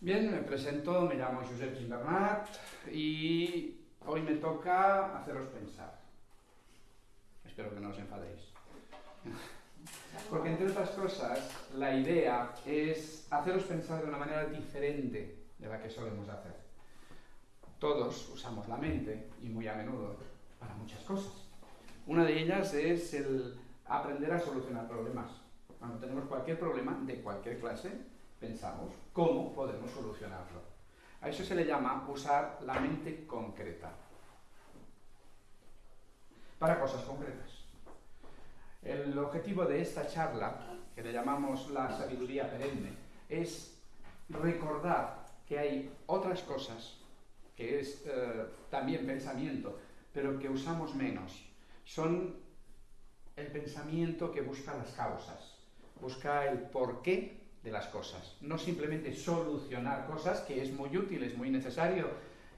Bien, me presento, me llamo Josep Gimbernat y hoy me toca haceros pensar. Espero que no os enfadéis. Porque entre otras cosas, la idea es haceros pensar de una manera diferente de la que solemos hacer. Todos usamos la mente y muy a menudo para muchas cosas. Una de ellas es el aprender a solucionar problemas. Cuando tenemos cualquier problema de cualquier clase, pensamos cómo podemos solucionarlo. A eso se le llama usar la mente concreta para cosas concretas. El objetivo de esta charla, que le llamamos la sabiduría perenne, es recordar que hay otras cosas, que es eh, también pensamiento, pero que usamos menos. Son el pensamiento que busca las causas, busca el porqué de las cosas, no simplemente solucionar cosas, que es muy útil, es muy necesario,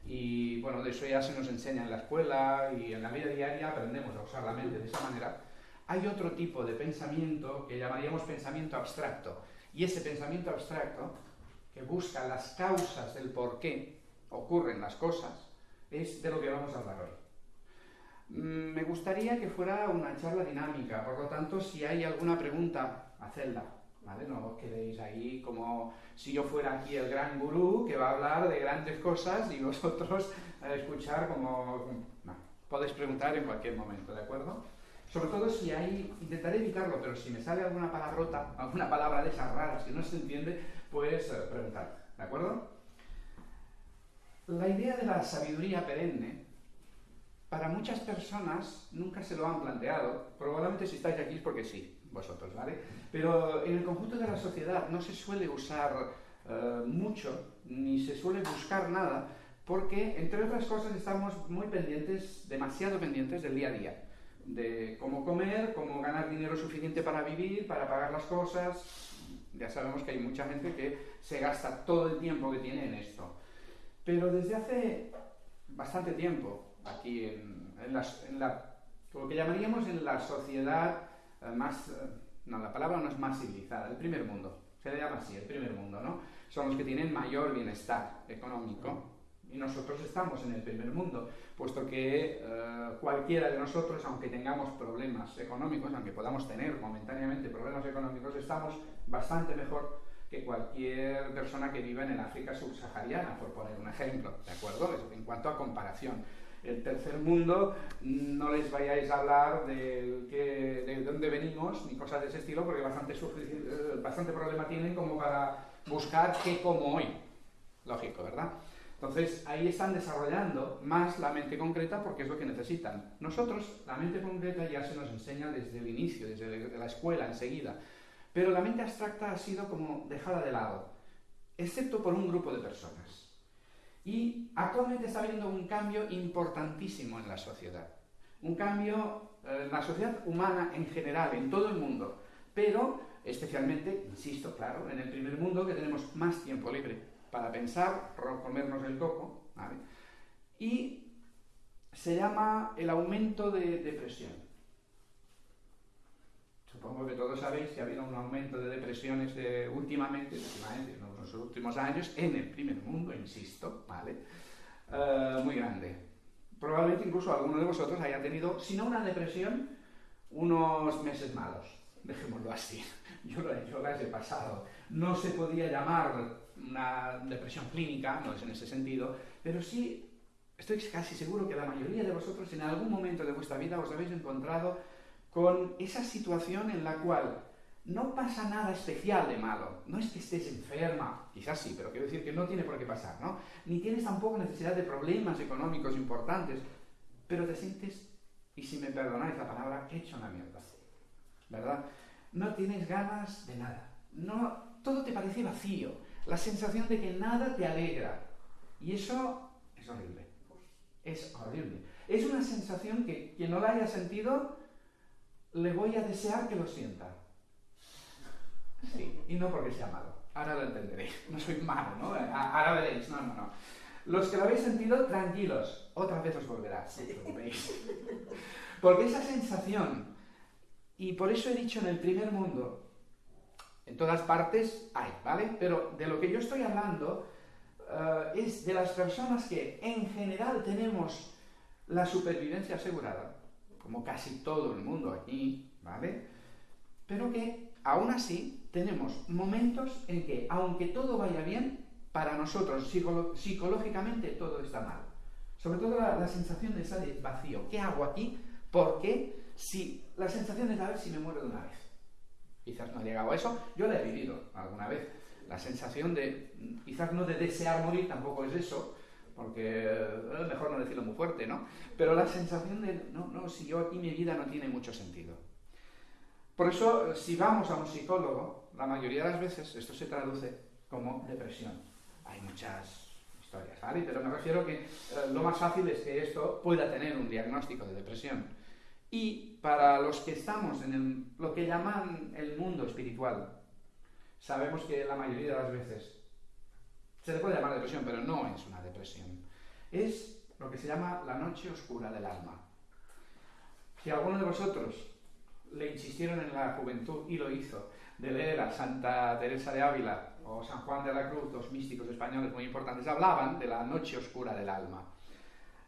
y bueno, de eso ya se nos enseña en la escuela y en la vida diaria aprendemos a usar la mente de esa manera. Hay otro tipo de pensamiento que llamaríamos pensamiento abstracto, y ese pensamiento abstracto, que busca las causas del por qué ocurren las cosas, es de lo que vamos a hablar hoy. Mm, me gustaría que fuera una charla dinámica, por lo tanto, si hay alguna pregunta, hacedla, ¿vale? No os quedéis ahí como si yo fuera aquí el gran gurú que va a hablar de grandes cosas y vosotros a escuchar como... No, podéis preguntar en cualquier momento, ¿de acuerdo? Sobre todo si hay, intentaré evitarlo, pero si me sale alguna palabrota, alguna palabra de esas raras que no se entiende, pues eh, preguntar, ¿de acuerdo? La idea de la sabiduría perenne para muchas personas nunca se lo han planteado. Probablemente si estáis aquí es porque sí, vosotros, ¿vale? Pero en el conjunto de la sociedad no se suele usar eh, mucho, ni se suele buscar nada, porque, entre otras cosas, estamos muy pendientes, demasiado pendientes del día a día. De cómo comer, cómo ganar dinero suficiente para vivir, para pagar las cosas. Ya sabemos que hay mucha gente que se gasta todo el tiempo que tiene en esto. Pero desde hace bastante tiempo, aquí en, lo que llamaríamos en la sociedad eh, más, eh, no, la palabra no es más civilizada, el primer mundo, se le llama así, el primer mundo, ¿no? Son los que tienen mayor bienestar económico y nosotros estamos en el primer mundo, puesto que eh, cualquiera de nosotros, aunque tengamos problemas económicos, aunque podamos tener momentáneamente problemas económicos, estamos bastante mejor que cualquier persona que viva en el África subsahariana, por poner un ejemplo, ¿de acuerdo? En cuanto a comparación el tercer mundo, no les vayáis a hablar de, que, de dónde venimos ni cosas de ese estilo, porque bastante, eh, bastante problema tienen como para buscar qué como hoy. Lógico, ¿verdad? Entonces ahí están desarrollando más la mente concreta porque es lo que necesitan. Nosotros, la mente concreta ya se nos enseña desde el inicio, desde la escuela enseguida, pero la mente abstracta ha sido como dejada de lado, excepto por un grupo de personas. Y actualmente está habiendo un cambio importantísimo en la sociedad. Un cambio eh, en la sociedad humana en general, en todo el mundo. Pero especialmente, insisto, claro, en el primer mundo que tenemos más tiempo libre para pensar, comernos el coco, ¿vale? Y se llama el aumento de depresión. Supongo que todos sabéis que ha habido un aumento de depresiones últimamente, últimamente, en los últimos años, en el primer mundo, insisto, ¿vale? Eh, muy grande. Probablemente incluso alguno de vosotros haya tenido, si no una depresión, unos meses malos, dejémoslo así. Yo, yo las he pasado. No se podía llamar una depresión clínica, no es en ese sentido, pero sí estoy casi seguro que la mayoría de vosotros en algún momento de vuestra vida os habéis encontrado con esa situación en la cual no pasa nada especial de malo. No es que estés enferma, quizás sí, pero quiero decir que no tiene por qué pasar, ¿no? Ni tienes tampoco necesidad de problemas económicos importantes, pero te sientes, y si me perdonáis la palabra, hecho una mierda. ¿Verdad? No tienes ganas de nada. No, todo te parece vacío. La sensación de que nada te alegra. Y eso es horrible. Es horrible. Es una sensación que quien no la haya sentido le voy a desear que lo sienta. Sí, y no porque sea malo. Ahora lo entenderéis. No soy malo, ¿no? Ahora veréis. No, no, no. Los que lo habéis sentido, tranquilos. Otra vez os volverá. Porque esa sensación, y por eso he dicho en el primer mundo, En todas partes hay, ¿vale? Pero de lo que yo estoy hablando eh, es de las personas que en general tenemos la supervivencia asegurada, como casi todo el mundo aquí, ¿vale? Pero que aún así tenemos momentos en que, aunque todo vaya bien, para nosotros psicológicamente todo está mal. Sobre todo la, sensación de de vacío. ¿Qué hago aquí? Porque si la sensación de a ver si me muero de una vez. Quizás no he llegado a eso, yo la he vivido alguna vez. La sensación de, quizás no de desear morir, tampoco es eso, porque es eh, mejor no decirlo muy fuerte, ¿no? Pero la sensación de, no, no, si yo aquí mi vida no tiene mucho sentido. Por eso, si vamos a un psicólogo, la mayoría de las veces esto se traduce como depresión. Hay muchas historias, ¿vale? Pero me refiero que eh, lo más fácil es que esto pueda tener un diagnóstico de depresión. Y para los que estamos en lo que llaman el mundo espiritual, sabemos que la mayoría de las veces se le puede llamar depresión, pero no es una depresión. Es lo que se llama la noche oscura del alma. Si alguno de vosotros le insistieron en la juventud y lo hizo, de leer a Santa Teresa de Ávila o San Juan de la Cruz, dos místicos españoles muy importantes, hablaban de la noche oscura del alma.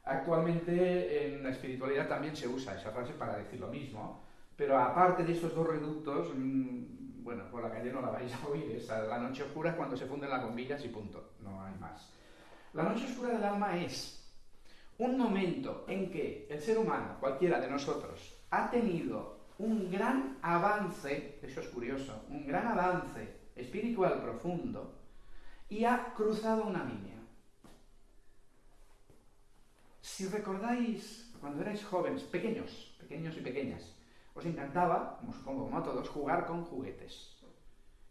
Actualmente en la espiritualidad también se usa esa frase para decir lo mismo, pero aparte de estos dos reductos, mm, bueno, por la calle no la vais a oír, es la noche oscura cuando se funden las bombillas y punto, no hay más. La noche oscura del alma es un momento en que el ser humano, cualquiera de nosotros, ha tenido un gran avance, eso es curioso, un gran avance espiritual profundo y ha cruzado una línea. Si recordáis, cuando erais jóvenes, pequeños, pequeños y pequeñas, os encantaba, como supongo como a todos, jugar con juguetes.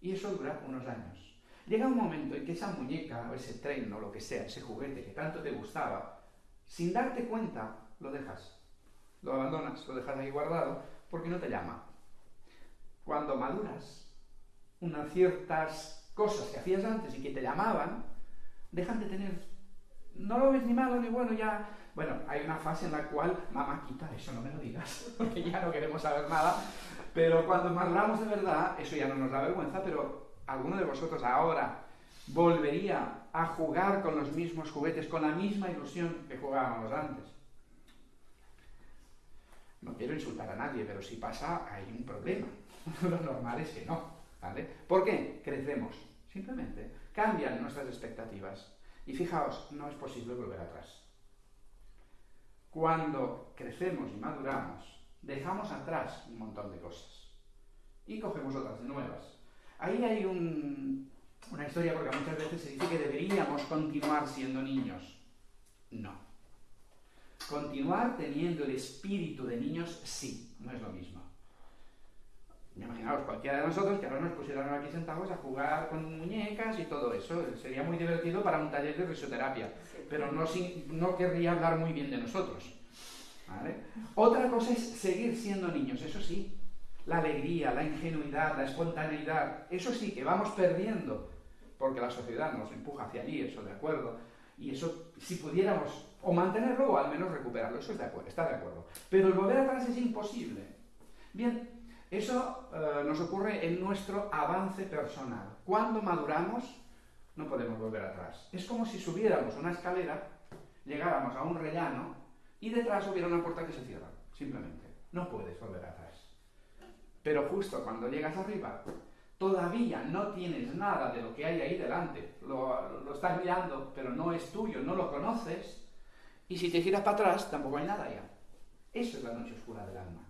Y eso dura unos años. Llega un momento en que esa muñeca o ese tren o lo que sea, ese juguete que tanto te gustaba, sin darte cuenta, lo dejas. Lo abandonas, lo dejas ahí guardado, porque no te llama. Cuando maduras, unas ciertas cosas que hacías antes y que te llamaban, dejan de tener... No lo ves ni malo ni bueno, ya bueno, hay una fase en la cual, mamá, quita eso, no me lo digas, porque ya no queremos saber nada. Pero cuando maduramos de verdad, eso ya no nos da vergüenza, pero alguno de vosotros ahora volvería a jugar con los mismos juguetes, con la misma ilusión que jugábamos antes. No quiero insultar a nadie, pero si pasa, hay un problema. Lo normal es que no. ¿vale? ¿Por qué? Crecemos. Simplemente cambian nuestras expectativas. Y fijaos, no es posible volver atrás. Cuando crecemos y maduramos, dejamos atrás un montón de cosas y cogemos otras nuevas. Ahí hay una historia porque muchas veces se dice que deberíamos continuar siendo niños. No. Continuar teniendo el espíritu de niños, sí, no es lo mismo. Imaginaos cualquiera de nosotros que ahora nos pusieran aquí sentados a jugar con muñecas y todo eso. Sería muy divertido para un taller de risoterapia, pero no, no querría hablar muy bien de nosotros. Otra cosa es seguir siendo niños, eso sí. La alegría, la ingenuidad, la espontaneidad, eso sí que vamos perdiendo, porque la sociedad nos empuja hacia allí, eso de acuerdo. Y eso, si pudiéramos o mantenerlo o al menos recuperarlo, eso es de acuerdo, está de acuerdo. Pero el volver atrás es imposible. Bien, eso eh, nos ocurre en nuestro avance personal. Cuando maduramos, no podemos volver atrás. Es como si subiéramos una escalera, llegáramos a un rellano y detrás hubiera una puerta que se cierra. Simplemente. No puedes volver atrás. Pero justo cuando llegas arriba, todavía no tienes nada de lo que hay ahí delante. Lo, lo estás mirando, pero no es tuyo, no lo conoces. Y si te giras para atrás, tampoco hay nada ya. Eso es la noche oscura del alma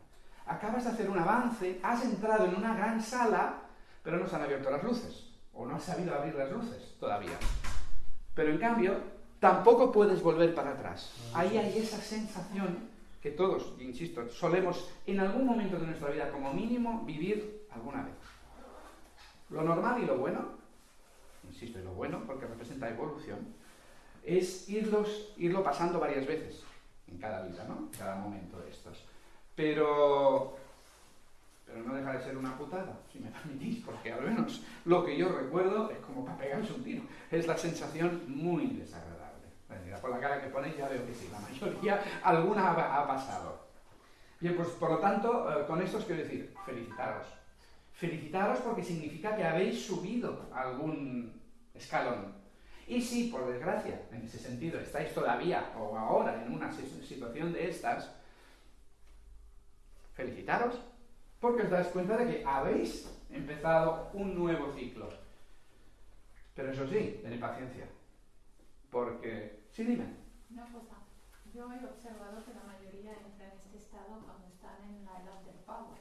acabas de hacer un avance, has entrado en una gran sala, pero no se han abierto las luces, o no has sabido abrir las luces todavía. Pero en cambio, tampoco puedes volver para atrás. Ahí hay esa sensación que todos, insisto, solemos en algún momento de nuestra vida como mínimo vivir alguna vez. Lo normal y lo bueno, insisto, y lo bueno porque representa evolución, es irlos, irlo pasando varias veces en cada vida, ¿no? Cada momento de estos. Pero, pero no deja de ser una putada, si me permitís, porque al menos lo que yo recuerdo es como para pegarse un tiro. Es la sensación muy desagradable. por la cara que ponéis ya veo que sí, la mayoría, alguna ha, pasado. Bien, pues por lo tanto, eh, con esto os quiero decir, felicitaros. felicitaros porque significa que habéis subido algún escalón. Y si, por desgracia, en ese sentido, estáis todavía o ahora en una situación de estas, felicitaros porque os dais cuenta de que habéis empezado un nuevo ciclo. Pero eso sí, tened paciencia. Porque... Sí, dime. Una cosa. Yo he observado que la mayoría entra en este estado cuando están en la edad del pavo,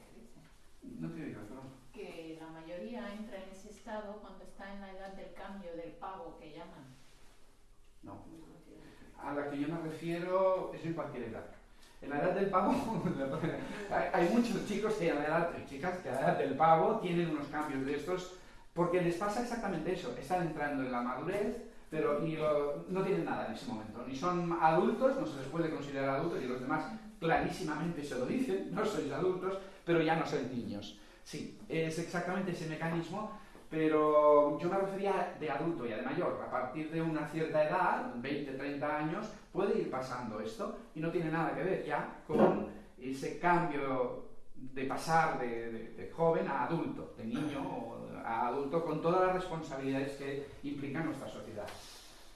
No te digo, no. Que la mayoría entra en ese estado cuando está en la edad del cambio, del pavo que llaman. No. A la que yo me refiero es en cualquier edad. En la edad del pavo, hay, muchos chicos que a la edad, chicas que a la edad del pavo tienen unos cambios de estos porque les pasa exactamente eso. Están entrando en la madurez, pero no tienen nada en ese momento. Ni son adultos, no se les puede considerar adultos, y los demás clarísimamente se lo dicen, no sois adultos, pero ya no sois niños. Sí, es exactamente ese mecanismo, pero yo me refería de adulto y de mayor. A partir de una cierta edad, 20, 30 años, puede ir pasando esto y no tiene nada que ver ya con ese cambio de pasar de, de joven a adulto, de niño a adulto con todas las responsabilidades que implica nuestra sociedad.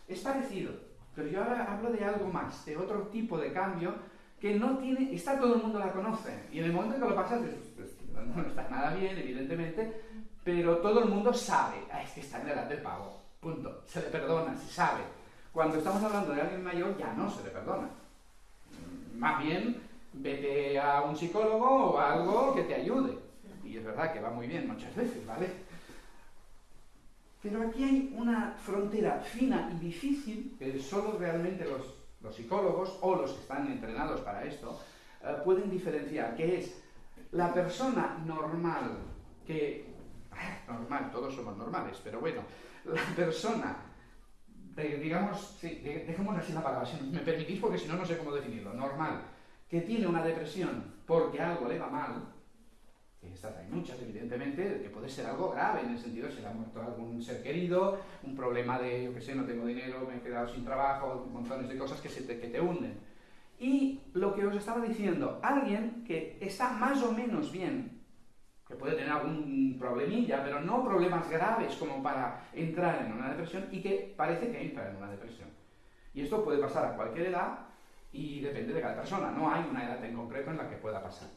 Es parecido, pero yo ahora hablo de algo más, de otro tipo de cambio que no tiene, está todo el mundo la conoce, y en el momento que lo pasas, pues, no está nada bien, evidentemente, pero todo el mundo sabe, ah, es que está en la edad del pago, punto, se le perdona, se sabe. Cuando estamos hablando de alguien mayor, ya no se le perdona. Más bien, vete a un psicólogo o a algo que te ayude. Y es verdad que va muy bien muchas veces, ¿vale? Pero aquí hay una frontera fina y difícil que solo realmente los, psicólogos o los que están entrenados para esto eh, pueden diferenciar, que es la persona normal, que, normal, todos somos normales, pero bueno, la persona, digamos, sí, dejemos así la palabra, si me permitís, porque si no, no sé cómo definirlo, normal, que tiene una depresión porque algo le va mal, estas hay muchas, evidentemente, que puede ser algo grave, en el sentido de si le ha muerto algún ser querido, un problema de, yo qué sé, no tengo dinero, me he quedado sin trabajo, montones de cosas que, se te, que te hunden. Y lo que os estaba diciendo, alguien que está más o menos bien, que puede tener algún problemilla, pero no problemas graves como para entrar en una depresión y que parece que entra en una depresión. Y esto puede pasar a cualquier edad y depende de cada persona, no hay una edad en concreto en la que pueda pasar.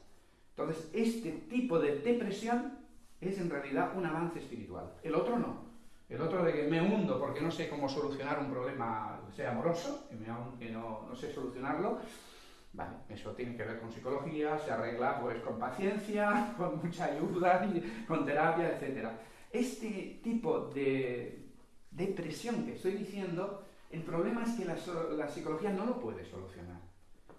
Entonces, este tipo de depresión es en realidad un avance espiritual. El otro no. El otro de que me hundo porque no sé cómo solucionar un problema, sea amoroso, que, me, no, no, sé solucionarlo, vale, eso tiene que ver con psicología, se arregla pues con paciencia, con mucha ayuda, con terapia, etc. Este tipo de depresión que estoy diciendo, el problema es que la psicología no lo puede solucionar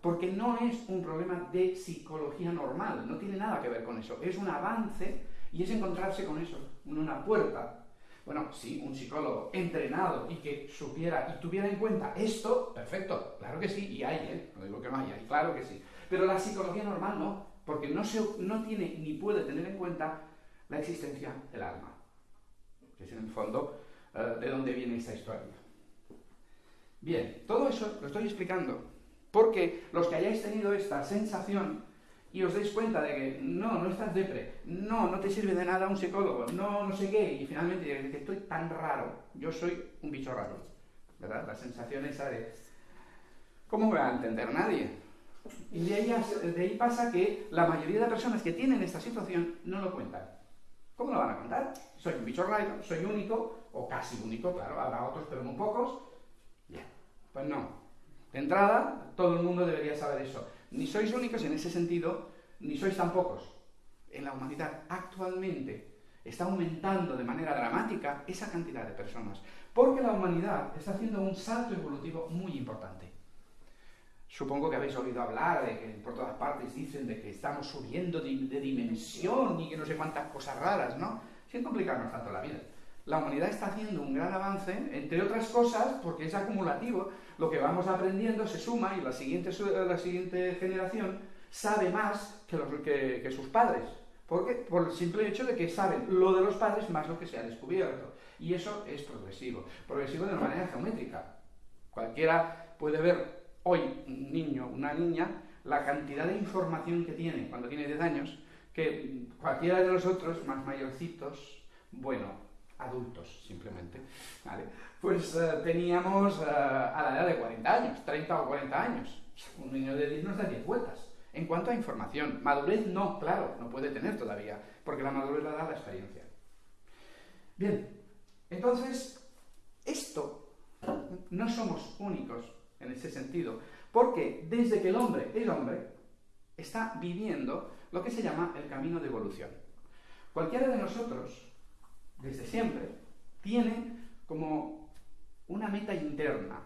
porque no es un problema de psicología normal, no tiene nada que ver con eso, es un avance y es encontrarse con eso, una puerta. Bueno, si un psicólogo entrenado y que supiera y tuviera en cuenta esto, perfecto, claro que sí, y hay, ¿eh? no digo que no haya, claro que sí. Pero la psicología normal no, porque no, se, no tiene ni puede tener en cuenta la existencia del alma, que es en el fondo eh, de dónde viene esta historia. Bien, todo eso lo estoy explicando porque los que hayáis tenido esta sensación y os deis cuenta de que no, no estás depre, no, no te sirve de nada un psicólogo, no, no sé qué, y finalmente que estoy tan raro, yo soy un bicho raro, ¿verdad? La sensación esa de, ¿cómo me va a entender nadie? Y de ahí, de ahí pasa que la mayoría de personas que tienen esta situación no lo cuentan. ¿Cómo lo van a contar? Soy un bicho raro, soy único, o casi único, claro, habrá otros, pero muy pocos. Pues no, de entrada, todo el mundo debería saber eso. Ni sois únicos en ese sentido, ni sois tan pocos. En la humanidad actualmente está aumentando de manera dramática esa cantidad de personas, porque la humanidad está haciendo un salto evolutivo muy importante. Supongo que habéis oído hablar de que por todas partes dicen de que estamos subiendo de, dimensión y que no sé cuántas cosas raras, ¿no? Sin complicarnos tanto la vida la humanidad está haciendo un gran avance, entre otras cosas, porque es acumulativo, lo que vamos aprendiendo se suma y la siguiente, la siguiente generación sabe más que, los, que, sus padres. ¿Por qué? Por el simple hecho de que saben lo de los padres más lo que se ha descubierto. Y eso es progresivo. Progresivo de una manera geométrica. Cualquiera puede ver hoy un niño, una niña, la cantidad de información que tiene cuando tiene 10 años, que cualquiera de nosotros, más mayorcitos, bueno, adultos simplemente, ¿vale? Pues eh, teníamos eh, a la edad de 40 años, 30 o 40 años. Un niño de 10 nos da 10 vueltas. En cuanto a información, madurez no, claro, no puede tener todavía, porque la madurez la da la experiencia. Bien, entonces, esto no somos únicos en ese sentido, porque desde que el hombre es hombre, está viviendo lo que se llama el camino de evolución. Cualquiera de nosotros, desde siempre, tiene como una meta interna.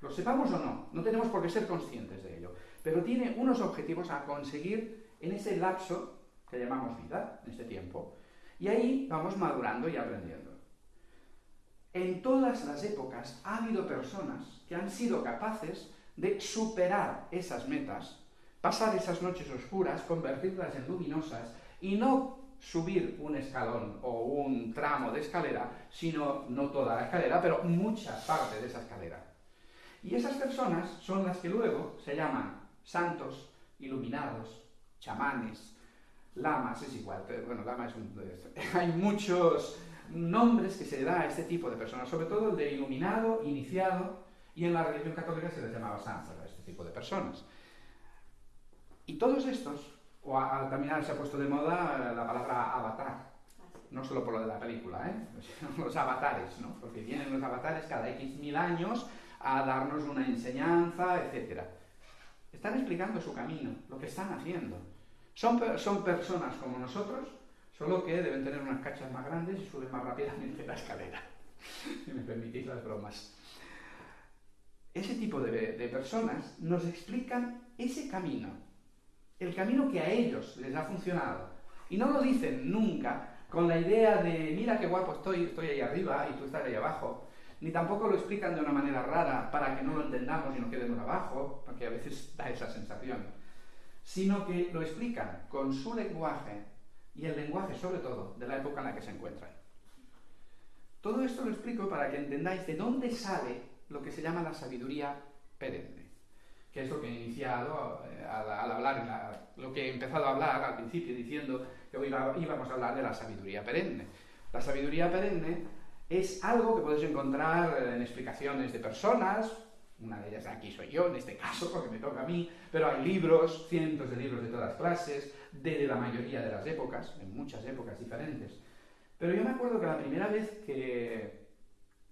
Lo sepamos o no, no tenemos por qué ser conscientes de ello pero tiene unos objetivos a conseguir en ese lapso que llamamos vida, en este tiempo. Y ahí vamos madurando y aprendiendo. En todas las épocas ha habido personas que han sido capaces de superar esas metas, pasar esas noches oscuras, convertirlas en luminosas y no subir un escalón o un tramo de escalera, sino no toda la escalera, pero mucha parte de esa escalera. Y esas personas son las que luego se llaman santos, iluminados, chamanes, lamas, es igual, bueno, lama es un... Hay muchos nombres que se le da a este tipo de personas, sobre todo el de iluminado, iniciado, y en la religión católica se les llamaba santos a este tipo de personas. Y todos estos, o también se ha puesto de moda la palabra avatar, no solo por lo de la película, ¿eh? los avatares, ¿no? porque vienen los avatares cada X mil años a darnos una enseñanza, etcétera. Están explicando su camino, lo que están haciendo. Son, son personas como nosotros, solo que deben tener unas cachas más grandes y suben más rápidamente la escalera. si me permitís las bromas. Ese tipo de, de personas nos explican ese camino, el camino que a ellos les ha funcionado. Y no lo dicen nunca con la idea de, mira qué guapo estoy, estoy ahí arriba y tú estás ahí abajo, ni tampoco lo explican de una manera rara para que no lo entendamos y nos quedemos abajo, porque a veces da esa sensación, sino que lo explican con su lenguaje y el lenguaje sobre todo de la época en la que se encuentran. Todo esto lo explico para que entendáis de dónde sale lo que se llama la sabiduría perenne, que es lo que he iniciado eh, al, hablar, lo que he empezado a hablar al principio diciendo que hoy íbamos a hablar de la sabiduría perenne. La sabiduría perenne es algo que podéis encontrar en explicaciones de personas, una de ellas aquí soy yo, en este caso, porque me toca a mí, pero hay libros, cientos de libros de todas clases, de la mayoría de las épocas, en muchas épocas diferentes. Pero yo me acuerdo que la primera vez que,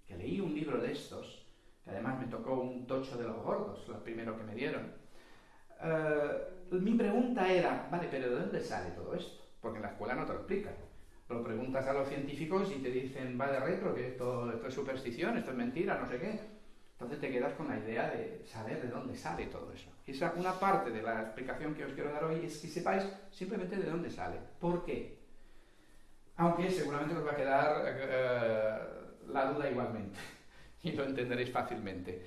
que leí un libro de estos, que además me tocó un tocho de los gordos, lo primero que me dieron, eh, mi pregunta era, vale, pero ¿de dónde sale todo esto? Porque en la escuela no te lo explican lo preguntas a los científicos y te dicen, va de retro, que esto, es superstición, esto es mentira, no sé qué. Entonces te quedas con la idea de saber de dónde sale todo eso. Esa, una parte de la explicación que os quiero dar hoy es que sepáis simplemente de dónde sale. ¿Por qué? Aunque seguramente os va a quedar eh, la duda igualmente y lo entenderéis fácilmente.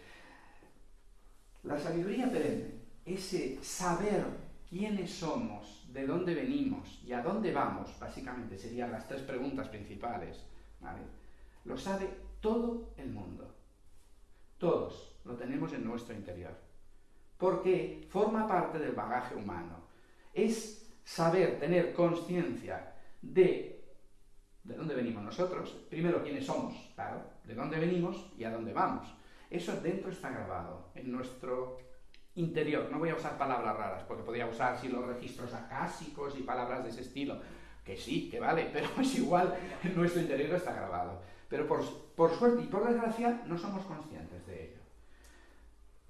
La sabiduría perenne, ese saber quiénes somos, de dónde venimos y a dónde vamos, básicamente serían las tres preguntas principales, lo sabe todo el mundo. Todos lo tenemos en nuestro interior. Porque forma parte del bagaje humano. Es saber, tener conciencia de de dónde venimos nosotros, primero quiénes somos, claro, de dónde venimos y a dónde vamos. Eso dentro está grabado, en nuestro interior. No voy a usar palabras raras, porque podría usar si los registros acásicos y palabras de ese estilo, que sí, que vale, pero es igual, en nuestro interior está grabado. Pero por, por suerte y por desgracia no somos conscientes.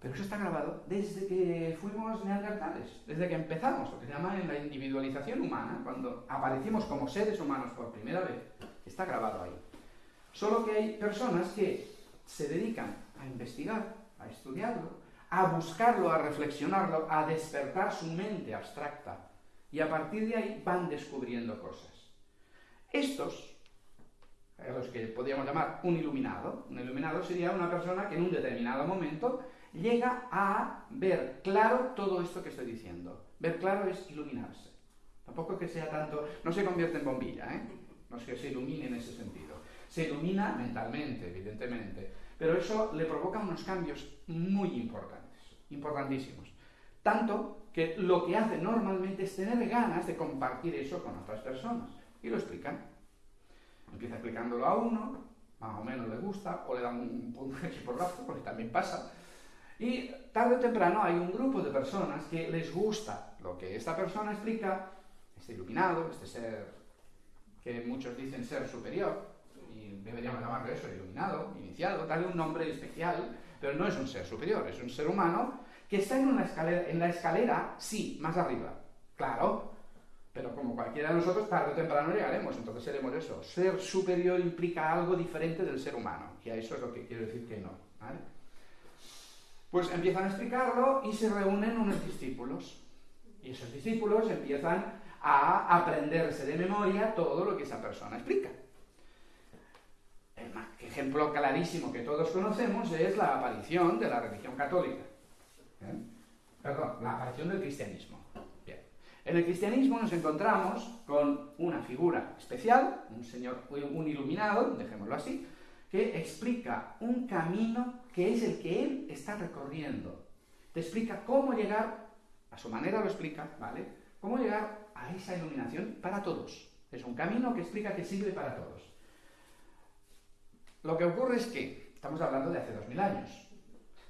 Pero eso está grabado desde que fuimos neandertales, desde que empezamos, lo que se llama en la individualización humana, cuando aparecimos como seres humanos por primera vez, está grabado ahí. Solo que hay personas que se dedican a investigar, a estudiarlo, a buscarlo, a reflexionarlo, a despertar su mente abstracta. Y a partir de ahí van descubriendo cosas. Estos, a los que podríamos llamar un iluminado, un iluminado sería una persona que en un determinado momento llega a ver claro todo esto que estoy diciendo. Ver claro es iluminarse. Tampoco que sea tanto, no se convierte en bombilla, ¿eh? no es que se ilumine en ese sentido. Se ilumina mentalmente, evidentemente, pero eso le provoca unos cambios muy importantes, importantísimos. Tanto que lo que hace normalmente es tener ganas de compartir eso con otras personas. Y lo explican. Empieza explicándolo a uno, más o menos le gusta, o le dan un punto porrazo, porque también pasa. Y tarde o temprano hay un grupo de personas que les gusta lo que esta persona explica, este iluminado, este ser que muchos dicen ser superior, y deberíamos llamarlo eso, iluminado, iniciado, darle un nombre especial, pero no es un ser superior, es un ser humano que está en, una escalera, en la escalera, sí, más arriba, claro, pero como cualquiera de nosotros, tarde o temprano llegaremos, entonces seremos eso. Ser superior implica algo diferente del ser humano, y a eso es lo que quiero decir que no. Pues empiezan a explicarlo y se reúnen unos discípulos. Y esos discípulos empiezan a aprenderse de memoria todo lo que esa persona explica. El ejemplo clarísimo que todos conocemos es la aparición de la religión católica. ¿Eh? Perdón, la aparición del cristianismo. En el cristianismo nos encontramos con una figura especial, un señor, un iluminado, dejémoslo así, que explica un camino que es el que él está recorriendo. Te explica cómo llegar, a su manera lo explica, ¿vale? Cómo llegar a esa iluminación para todos. Es un camino que explica que sirve para todos. Lo que ocurre es que estamos hablando de hace dos mil años.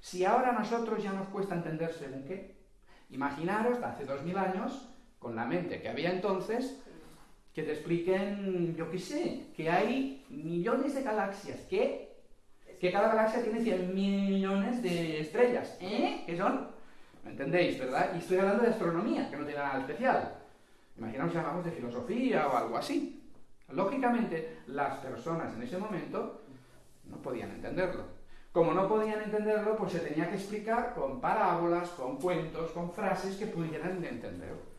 Si ahora a nosotros ya nos cuesta entender según qué, imaginaros hace dos mil años, con la mente que había entonces, que te expliquen, yo qué sé, que hay millones de galaxias, que, que cada galaxia tiene 100 millones de estrellas. ¿Eh? ¿Qué son? ¿Me entendéis, verdad? Y estoy hablando de astronomía, que no tiene nada especial. Imaginaos que hablamos de filosofía o algo así. Lógicamente, las personas en ese momento no podían entenderlo. Como no podían entenderlo, pues se tenía que explicar con parábolas, con cuentos, con frases que pudieran entender.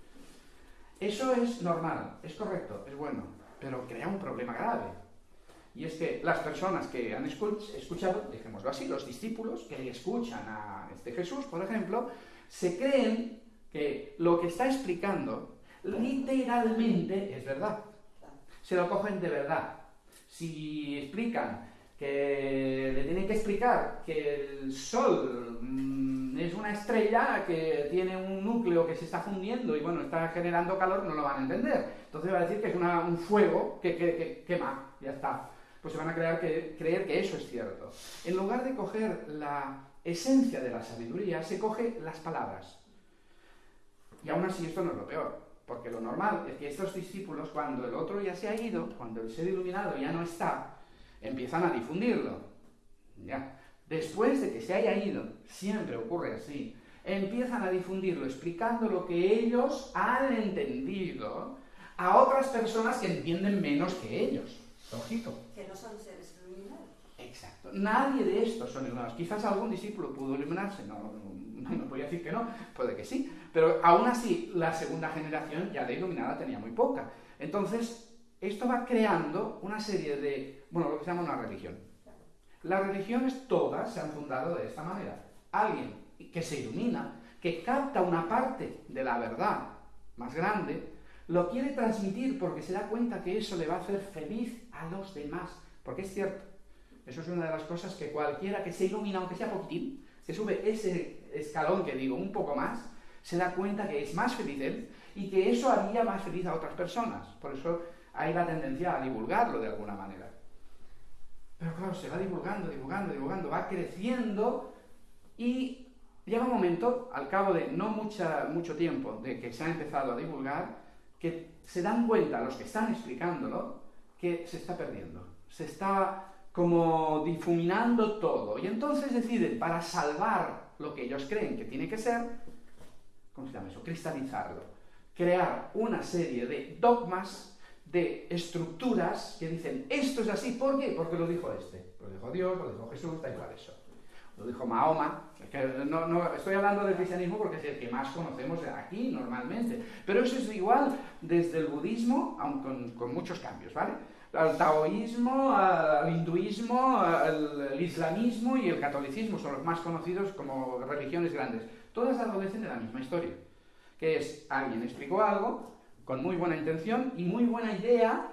Eso es normal, es correcto, es bueno, pero crea un problema grave. Y es que las personas que han escuchado, dejémoslo así, los discípulos que escuchan a este Jesús, por ejemplo, se creen que lo que está explicando literalmente es verdad. Se lo cogen de verdad. Si explican que le tienen que explicar que el Sol mm, es una estrella que tiene un núcleo que se está fundiendo y bueno, está generando calor, no lo van a entender. Entonces va a decir que es un fuego que, quema, ya está. Pues se van a creer que, creer que eso es cierto. En lugar de coger la esencia de la sabiduría, se coge las palabras. Y aún así esto no es lo peor, porque lo normal es que estos discípulos, cuando el otro ya se ha ido, cuando el ser iluminado ya no está, empiezan a difundirlo. ¿ya? Después de que se haya ido, siempre ocurre así, empiezan a difundirlo explicando lo que ellos han entendido a otras personas que entienden menos que ellos. Lógico. Que no son seres iluminados. Exacto. Nadie de estos son iluminados. Quizás algún discípulo pudo iluminarse, no, no, no, voy a decir que no, puede que sí, pero aún así la segunda generación ya de iluminada tenía muy poca. Entonces, esto va creando una serie de, bueno, lo que se llama una religión. Las religiones todas se han fundado de esta manera. Alguien que se ilumina, que capta una parte de la verdad más grande, lo quiere transmitir porque se da cuenta que eso le va a hacer feliz a los demás. Porque es cierto, eso es una de las cosas que cualquiera que se ilumina, aunque sea poquitín, que sube ese escalón que digo un poco más, se da cuenta que es más feliz él y que eso haría más feliz a otras personas. Por eso hay la tendencia a divulgarlo de alguna manera. Pero claro, se va divulgando, divulgando, divulgando, va creciendo y llega un momento, al cabo de no mucha, mucho tiempo de que se ha empezado a divulgar, que se dan cuenta los que están explicándolo que se está perdiendo, se está como difuminando todo. Y entonces deciden, para salvar lo que ellos creen que tiene que ser, ¿cómo se llama eso? Cristalizarlo. Crear una serie de dogmas de estructuras que dicen, esto es así, ¿por qué? Porque lo dijo este, lo dijo Dios, lo dijo Jesús, da igual eso. Lo dijo Mahoma, no, no, estoy hablando del cristianismo porque es el que más conocemos aquí normalmente, pero eso es igual desde el budismo, aunque con, muchos cambios, ¿vale? Al taoísmo, al hinduismo, al islamismo y el catolicismo son los más conocidos como religiones grandes. Todas adolecen de la misma historia, que es alguien explicó algo, con muy buena intención y muy buena idea,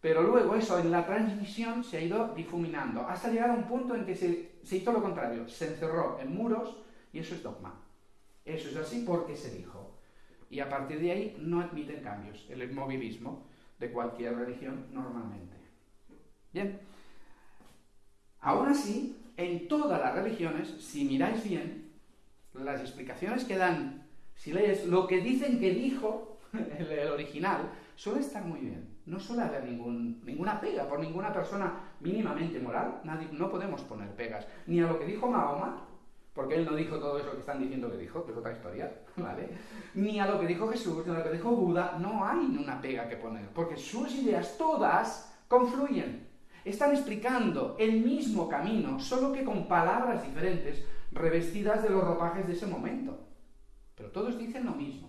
pero luego eso en la transmisión se ha ido difuminando, hasta llegar a un punto en que se, hizo lo contrario, se encerró en muros y eso es dogma. Eso es así porque se dijo. Y a partir de ahí no admiten cambios. El inmovilismo de cualquier religión normalmente. Bien. Aún así, en todas las religiones, si miráis bien, las explicaciones que dan, si lees lo que dicen que dijo el, original, suele estar muy bien. No suele haber ninguna pega por ninguna persona mínimamente moral. No podemos poner pegas. Ni a lo que dijo Mahoma, porque él no dijo todo eso que están diciendo que dijo, que es otra historia, ¿vale? Ni a lo que dijo Jesús, ni a lo que dijo Buda, no hay una pega que poner, porque sus ideas todas confluyen. Están explicando el mismo camino, solo que con palabras diferentes, revestidas de los ropajes de ese momento. Pero todos dicen lo mismo.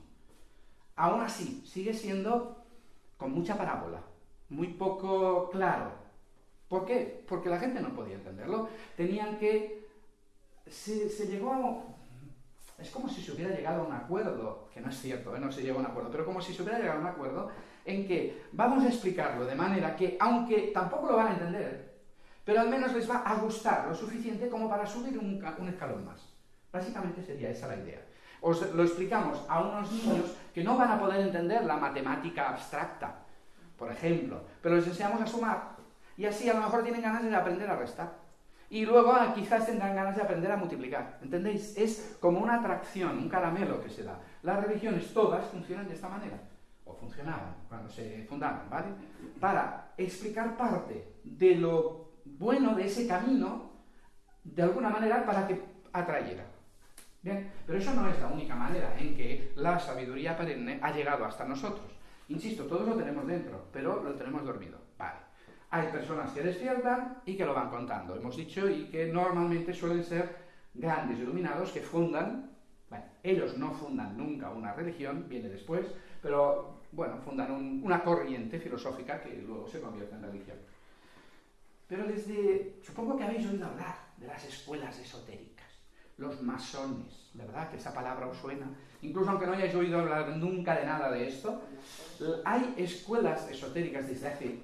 Aún así, sigue siendo con mucha parábola, muy poco claro. ¿Por qué? Porque la gente no podía entenderlo. Tenían que se, llegó a... Es como si se hubiera llegado a un acuerdo, que no es cierto, ¿eh? no se llegó a un acuerdo, pero como si se hubiera llegado a un acuerdo en que vamos a explicarlo de manera que, aunque tampoco lo van a entender, pero al menos les va a gustar lo suficiente como para subir un, un escalón más. Básicamente sería esa la idea. Os lo explicamos a unos niños que no van a poder entender la matemática abstracta, por ejemplo, pero les enseñamos a sumar y así a lo mejor tienen ganas de aprender a restar. Y luego ah, quizás tengan ganas de aprender a multiplicar. ¿Entendéis? Es como una atracción, un caramelo que se da. Las religiones todas funcionan de esta manera. O funcionaban cuando se fundaron, ¿vale? Para explicar parte de lo bueno de ese camino, de alguna manera, para que atrayera. Bien, pero eso no es la única manera en que la sabiduría perenne ha llegado hasta nosotros. Insisto, todos lo tenemos dentro, pero lo tenemos dormido. Vale. Hay personas que despiertan y que lo van contando, hemos dicho, y que normalmente suelen ser grandes iluminados que fundan, bueno, ellos no fundan nunca una religión, viene después, pero bueno, fundan una corriente filosófica que luego se convierte en religión. Pero desde, supongo que habéis oído hablar de las escuelas esotéricas, los masones, ¿verdad? Que esa palabra os suena. Incluso aunque no hayáis oído hablar nunca de nada de esto, hay escuelas esotéricas desde hace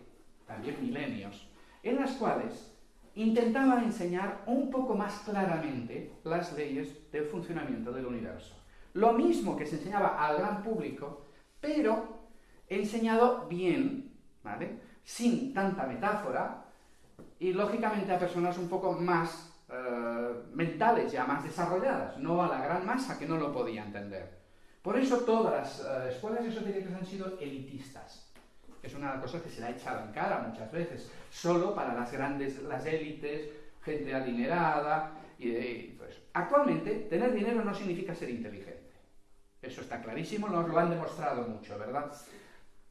también milenios, en las cuales intentaba enseñar un poco más claramente las leyes del funcionamiento del universo. Lo mismo que se enseñaba al gran público, pero enseñado bien, ¿vale? Sin tanta metáfora y lógicamente a personas un poco más eh, mentales, ya más desarrolladas, no a la gran masa que no lo podía entender. Por eso todas las eh, escuelas esotéricas han sido elitistas es una cosa que se le ha echado en cara muchas veces, solo para las grandes, las élites, gente adinerada. Y, pues, actualmente, tener dinero no significa ser inteligente. Eso está clarísimo, nos lo han demostrado mucho, ¿verdad?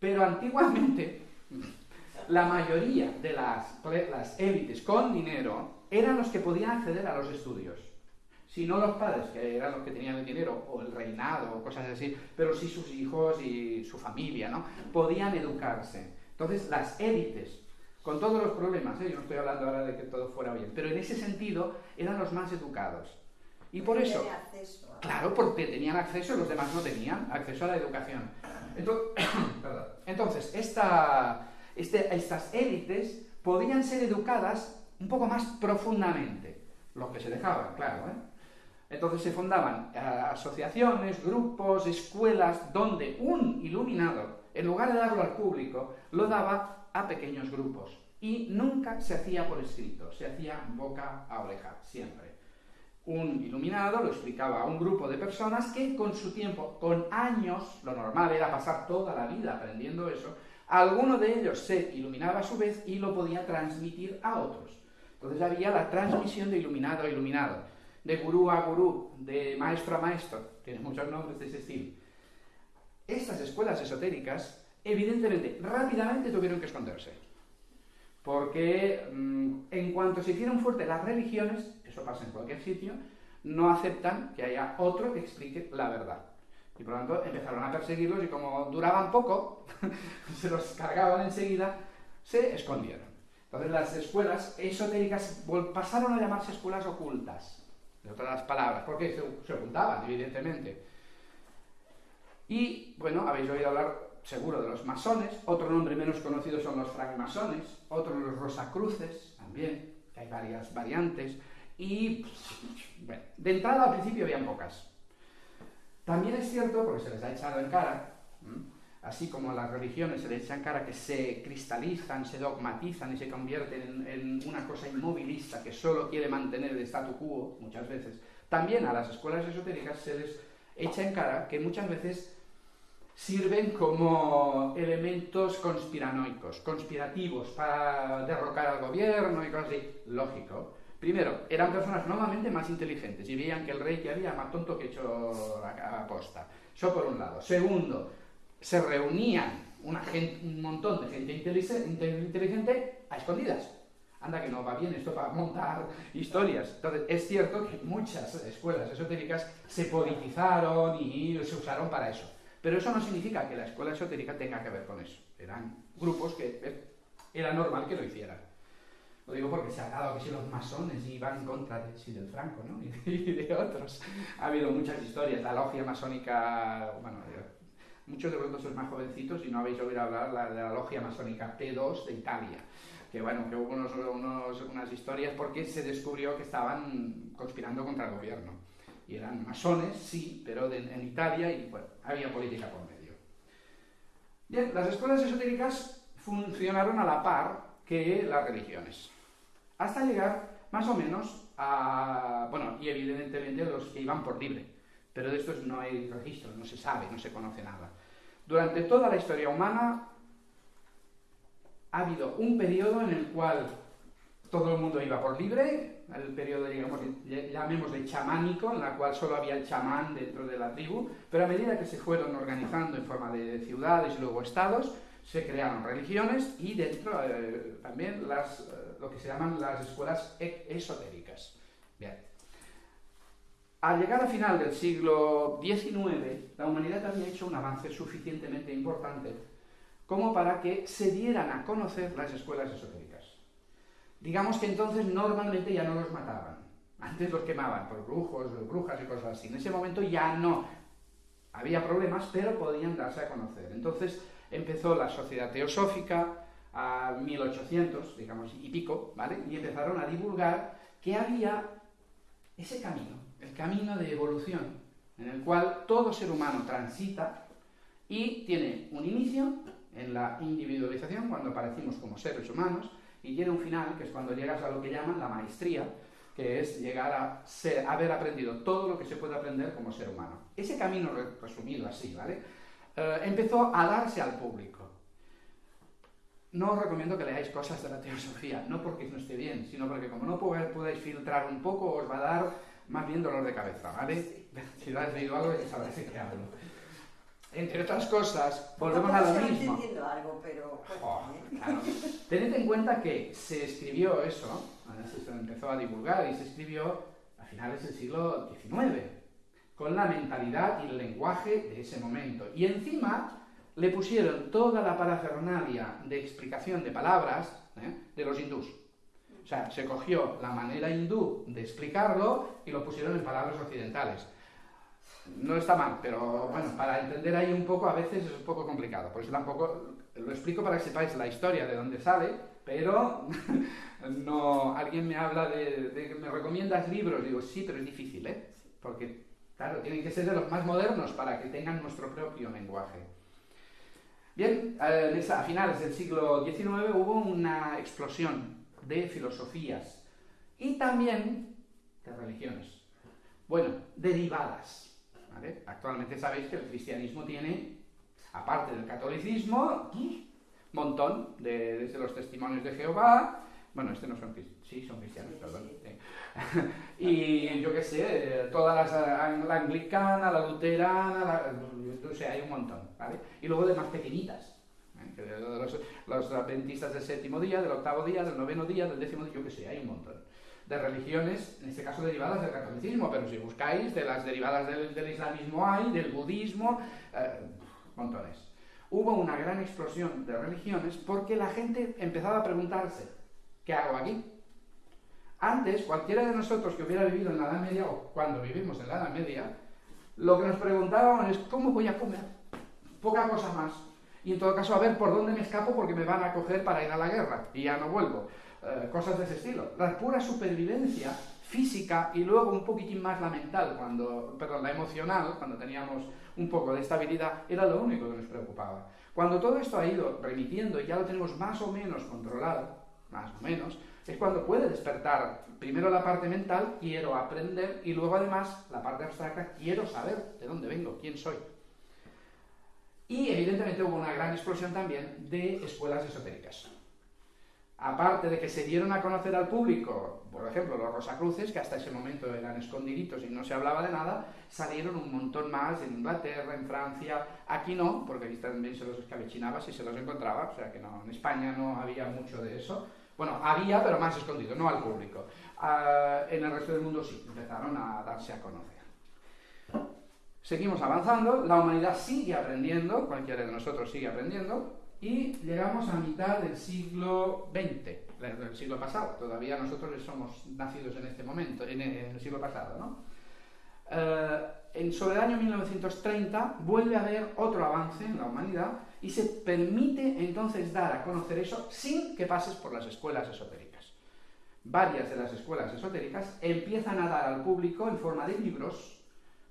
Pero antiguamente, la mayoría de las, las élites con dinero eran los que podían acceder a los estudios si no los padres, que eran los que tenían el dinero, o el reinado, o cosas así, pero sí sus hijos y su familia, ¿no? Podían educarse. Entonces, las élites, con todos los problemas, ¿eh? yo no estoy hablando ahora de que todo fuera bien, pero en ese sentido eran los más educados. Y por eso, claro, porque tenían acceso, los demás no tenían acceso a la educación. Entonces, esta, este, estas élites podían ser educadas un poco más profundamente, los que se dejaban, claro, ¿eh? Entonces se fundaban eh, asociaciones, grupos, escuelas, donde un iluminado, en lugar de darlo al público, lo daba a pequeños grupos. Y nunca se hacía por escrito, se hacía boca a oreja, siempre. Un iluminado lo explicaba a un grupo de personas que con su tiempo, con años, lo normal era pasar toda la vida aprendiendo eso, alguno de ellos se iluminaba a su vez y lo podía transmitir a otros. Entonces había la transmisión de iluminado a iluminado de gurú a gurú, de maestro a maestro, tiene muchos nombres de ese estilo. Estas escuelas esotéricas, evidentemente, rápidamente tuvieron que esconderse. Porque mm, en cuanto se hicieron fuertes las religiones, eso pasa en cualquier sitio, no aceptan que haya otro que explique la verdad. Y por lo tanto empezaron a perseguirlos y como duraban poco, se los cargaban enseguida, se escondieron. Entonces las escuelas esotéricas pasaron a llamarse escuelas ocultas de otras palabras, porque se, ocultaban, evidentemente. Y, bueno, habéis oído hablar seguro de los masones, otro nombre menos conocido son los francmasones, otro los rosacruces, también, que hay varias variantes, y, bueno, de entrada al principio habían pocas. También es cierto, porque se les ha echado en cara, así como las religiones se les echa en cara que se cristalizan, se dogmatizan y se convierten en, una cosa inmovilista que solo quiere mantener el statu quo, muchas veces, también a las escuelas esotéricas se les echa en cara que muchas veces sirven como elementos conspiranoicos, conspirativos, para derrocar al gobierno y cosas así. Lógico. Primero, eran personas normalmente más inteligentes y veían que el rey que había más tonto que hecho a posta. Eso por un lado. Segundo, se reunían una gente, un montón de gente inteligente a escondidas. Anda que no va bien esto para montar historias. Entonces, es cierto que muchas escuelas esotéricas se politizaron y se usaron para eso. Pero eso no significa que la escuela esotérica tenga que ver con eso. Eran grupos que eh, era normal que lo hicieran. Lo digo porque se ha dado que si los masones iban en contra de, sí, del Franco, ¿no? Y de otros. Ha habido muchas historias. La logia masónica, bueno, muchos de vosotros más jovencitos y no habéis oído hablar de la logia masónica P2 de Italia. Que bueno, que hubo unos, unas historias porque se descubrió que estaban conspirando contra el gobierno y eran masones, sí, pero en Italia y bueno, había política por medio. Bien, las escuelas esotéricas funcionaron a la par que las religiones, hasta llegar más o menos a, bueno, y evidentemente los que iban por libre, pero de estos no hay registro, no se sabe, no se conoce nada. Durante toda la historia humana ha habido un periodo en el cual todo el mundo iba por libre, el periodo, digamos, llamémosle chamánico, en la cual solo había el chamán dentro de la tribu, pero a medida que se fueron organizando en forma de ciudades y luego estados, se crearon religiones y dentro eh, también las, eh, lo que se llaman las escuelas e-, esotéricas. Bien. Al llegar a final del siglo XIX, la humanidad había hecho un avance suficientemente importante como para que se dieran a conocer las escuelas esotéricas. Digamos que entonces normalmente ya no los mataban. Antes los quemaban por brujos, brujas y cosas así. En ese momento ya no. Había problemas, pero podían darse a conocer. Entonces empezó la sociedad teosófica a 1800, digamos, y pico, ¿vale? Y empezaron a divulgar que había ese camino, el camino de evolución, en el cual todo ser humano transita y tiene un inicio en la individualización, cuando aparecimos como seres humanos, y tiene un final, que es cuando llegas a lo que llaman la maestría, que es llegar a haber aprendido todo lo que se puede aprender como ser humano. Ese camino, resumido así, ¿vale? Eh, empezó a darse al público. No os recomiendo que leáis cosas de la teosofía, no porque no esté bien, sino porque como no podáis filtrar un poco, os va a dar más bien dolor de cabeza, ¿vale? Si no has leído algo, ya sabréis de qué hablo entre otras cosas, volvemos a lo mismo. algo, pero... Tened en cuenta que se escribió eso, se empezó a divulgar y se escribió a finales del siglo XIX, con la mentalidad y el lenguaje de ese momento. Y encima le pusieron toda la parafernalia de explicación de palabras ¿eh? de los hindús. O sea, se cogió la manera hindú de explicarlo y lo pusieron en palabras occidentales no está mal, pero bueno, para entender ahí un poco a veces es un poco complicado. Por eso tampoco lo explico para que sepáis la historia de dónde sale, pero no alguien me habla de, que me recomiendas libros, digo, sí, pero es difícil, ¿eh? Porque, claro, tienen que ser de los más modernos para que tengan nuestro propio lenguaje. Bien, eh, a finales del siglo XIX hubo una explosión de filosofías y también de religiones. Bueno, derivadas. Actualmente sabéis que el cristianismo tiene, aparte del catolicismo, un montón, de, desde los testimonios de Jehová, bueno, este no son cristianos, sí, son cristianos, perdón. y yo qué sé, todas las, la anglicana, la luterana, la, sea, hay un montón, ¿vale? Y luego de más pequeñitas, ¿eh? los, los adventistas del séptimo día, del octavo día, del noveno día, del décimo día, yo qué sé, hay un montón de religiones, en este caso derivadas del catolicismo, pero si buscáis, de las derivadas del, islamismo hay, del budismo, eh, montones. Hubo una gran explosión de religiones porque la gente empezaba a preguntarse, ¿qué hago aquí? Antes, cualquiera de nosotros que hubiera vivido en la Edad Media, o cuando vivimos en la Edad Media, lo que nos preguntábamos es, ¿cómo voy a comer? Poca cosa más. Y en todo caso, a ver por dónde me escapo porque me van a coger para ir a la guerra y ya no vuelvo. Eh, cosas de ese estilo. La pura supervivencia física y luego un poquitín más la mental, cuando, perdón, la emocional, cuando teníamos un poco de estabilidad, era lo único que nos preocupaba. Cuando todo esto ha ido remitiendo y ya lo tenemos más o menos controlado, más o menos, es cuando puede despertar primero la parte mental, quiero aprender, y luego además la parte abstracta, quiero saber de dónde vengo, quién soy. Y evidentemente hubo una gran explosión también de escuelas esotéricas. Aparte de que se dieron a conocer al público, por ejemplo, los Rosacruces, que hasta ese momento eran escondiditos y no se hablaba de nada, salieron un montón más en Inglaterra, en Francia, aquí no, porque aquí también se los escabechinaba si se los encontraba, o sea que no, en España no había mucho de eso. Bueno, había, pero más escondido, no al público. Ah, en el resto del mundo sí, empezaron a darse a conocer. Seguimos avanzando, la humanidad sigue aprendiendo, cualquiera de nosotros sigue aprendiendo, y llegamos a mitad del siglo XX, del siglo pasado. Todavía nosotros somos nacidos en este momento, en el siglo pasado, ¿no? Eh, en, sobre el año 1930 vuelve a haber otro avance en la humanidad y se permite entonces dar a conocer eso sin que pases por las escuelas esotéricas. Varias de las escuelas esotéricas empiezan a dar al público en forma de libros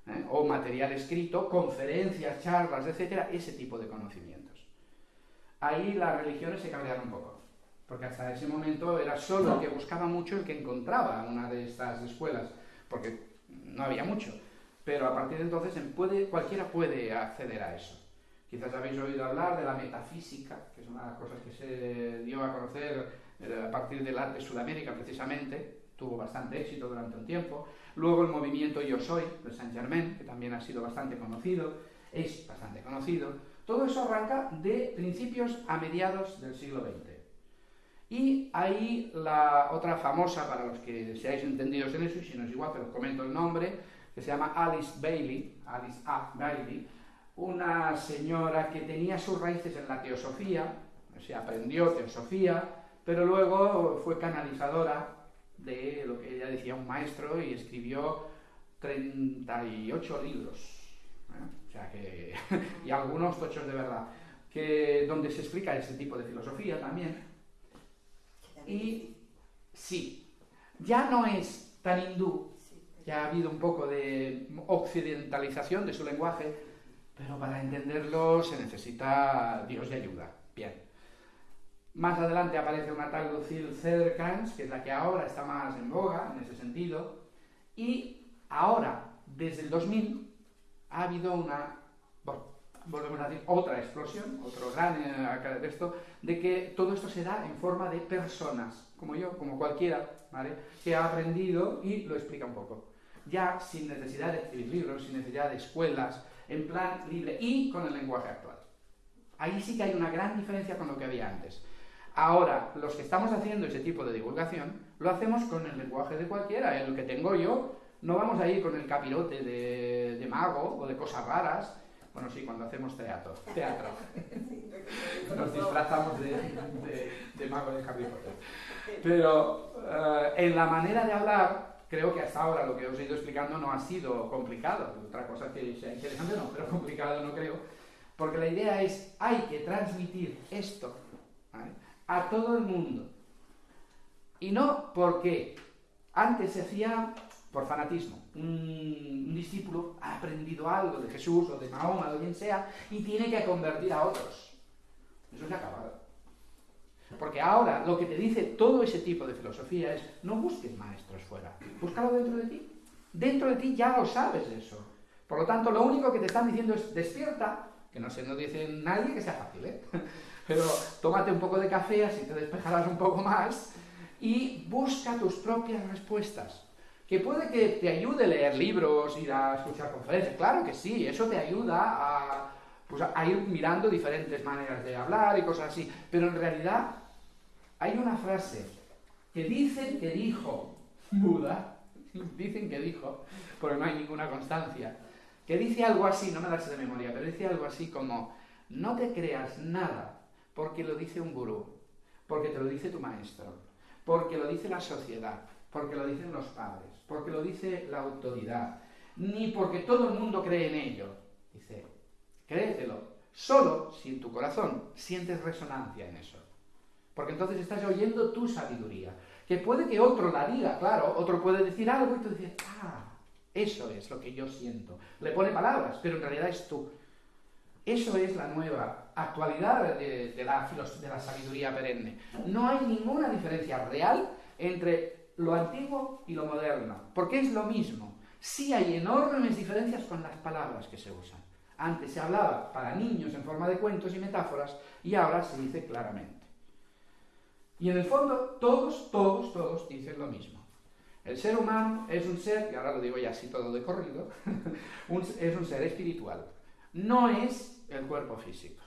¿eh? o material escrito, conferencias, charlas, etcétera, ese tipo de conocimientos. Ahí las religiones se cabrearon un poco, porque hasta ese momento era solo el que buscaba mucho el que encontraba una de estas escuelas, porque no había mucho. Pero a partir de entonces cualquiera puede acceder a eso. Quizás habéis oído hablar de la metafísica, que es una de las cosas que se dio a conocer eh, a partir del arte Sudamérica precisamente, tuvo bastante éxito durante un tiempo. Luego el movimiento Yo Soy de Saint Germain, que también ha sido bastante conocido, es bastante conocido. Todo eso arranca de principios a mediados del siglo XX. Y ahí la otra famosa, para los que seáis entendidos en eso, y si no es igual, pero os comento el nombre, que se llama Alice Bailey, Alice A. Bailey, una señora que tenía sus raíces en la teosofía, o sea, aprendió teosofía, pero luego fue canalizadora de lo que ella decía un maestro y escribió 38 libros, ¿eh? o sea que, y algunos tochos de verdad, que, donde se explica ese tipo de filosofía también. Y sí, ya no es tan hindú, ya ha habido un poco de occidentalización de su lenguaje, pero para entenderlo se necesita Dios de ayuda. Bien. Más adelante aparece una tal Lucille Cederkrans, que es la que ahora está más en boga en ese sentido, y ahora, desde el 2000, ha habido una, volvemos a decir, otra explosión, otro gran eh, de esto, de que todo esto se da en forma de personas, como yo, como cualquiera, ¿vale? que ha aprendido y lo explica un poco. Ya sin necesidad de escribir libros, sin necesidad de escuelas, en plan libre y con el lenguaje actual. Ahí sí que hay una gran diferencia con lo que había antes. Ahora, los que estamos haciendo ese tipo de divulgación, lo hacemos con el lenguaje de cualquiera. El que tengo yo, no vamos a ir con el capirote de, mago o de cosas raras. Bueno, sí, cuando hacemos teatro. teatro. Nos disfrazamos de, mago de capirote. Pero eh, en la manera de hablar, creo que hasta ahora lo que os he ido explicando no ha sido complicado. Otra cosa que sea interesante no, pero complicado no creo. Porque la idea es, hay que transmitir esto a todo el mundo. Y no porque antes se hacía por fanatismo. Un, discípulo ha aprendido algo de Jesús o de Mahoma o de quien sea y tiene que convertir a otros. Eso se ha acabado. Porque ahora lo que te dice todo ese tipo de filosofía es no busques maestros fuera, búscalo dentro de ti. Dentro de ti ya lo sabes eso. Por lo tanto, lo único que te están diciendo es despierta, que no se nos dice nadie que sea fácil, ¿eh? Pero tómate un poco de café, así te despejarás un poco más, y busca tus propias respuestas. Que puede que te ayude a leer libros, ir a escuchar conferencias, claro que sí, eso te ayuda a, pues a ir mirando diferentes maneras de hablar y cosas así, pero en realidad hay una frase que dicen que dijo Buda, dicen que dijo, porque no hay ninguna constancia, que dice algo así, no me la sé de memoria, pero dice algo así como, no te creas nada porque lo dice un gurú, porque te lo dice tu maestro, porque lo dice la sociedad, porque lo dicen los padres, porque lo dice la autoridad, ni porque todo el mundo cree en ello. Dice, créetelo, solo si en tu corazón sientes resonancia en eso. Porque entonces estás oyendo tu sabiduría. Que puede que otro la diga, claro, otro puede decir algo y tú dices, ah, eso es lo que yo siento. Le pone palabras, pero en realidad es tú. Eso es la nueva actualidad de, la, de la sabiduría perenne. No hay ninguna diferencia real entre lo antiguo y lo moderno, porque es lo mismo. Sí hay enormes diferencias con las palabras que se usan. Antes se hablaba para niños en forma de cuentos y metáforas y ahora se dice claramente. Y en el fondo todos, todos, todos dicen lo mismo. El ser humano es un ser, y ahora lo digo ya así todo de corrido, es un ser espiritual. No es el cuerpo físico,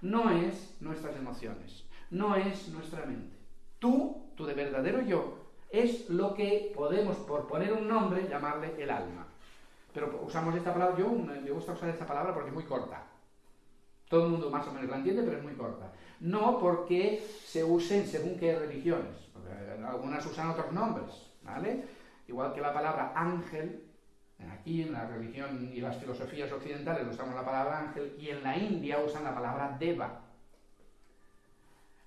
no es nuestras emociones, no es nuestra mente. Tú, tu de verdadero yo, es lo que podemos, por poner un nombre, llamarle el alma. Pero usamos esta palabra, yo me gusta usar esta palabra porque es muy corta. Todo el mundo más o menos la entiende, pero es muy corta. No porque se usen según qué religiones. Algunas usan otros nombres, ¿vale? Igual que la palabra ángel, aquí en la religión y las filosofías occidentales usamos la palabra ángel, y en la India usan la palabra deva.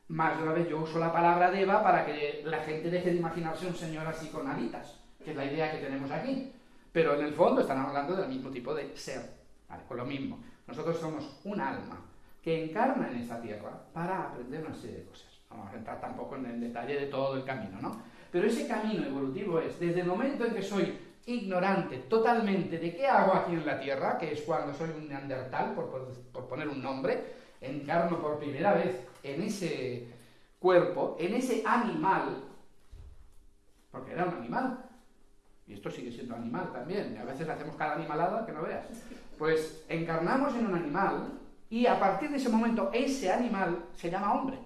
Más de una vez yo uso la palabra deva para que la gente deje de imaginarse un señor así con alitas, que es la idea que tenemos aquí. Pero en el fondo están hablando del mismo tipo de ser, ¿vale? Con lo mismo. Nosotros somos un alma que encarna en esta tierra para aprender una serie de cosas. No vamos a entrar tampoco en el detalle de todo el camino, ¿no? Pero ese camino evolutivo es, desde el momento en que soy ignorante totalmente de qué hago aquí en la Tierra, que es cuando soy un neandertal, por, por poner un nombre, encarno por primera vez en ese cuerpo, en ese animal, porque era un animal, y esto sigue siendo animal también, y a veces hacemos cada animalada que no veas, pues encarnamos en un animal y a partir de ese momento ese animal se llama hombre.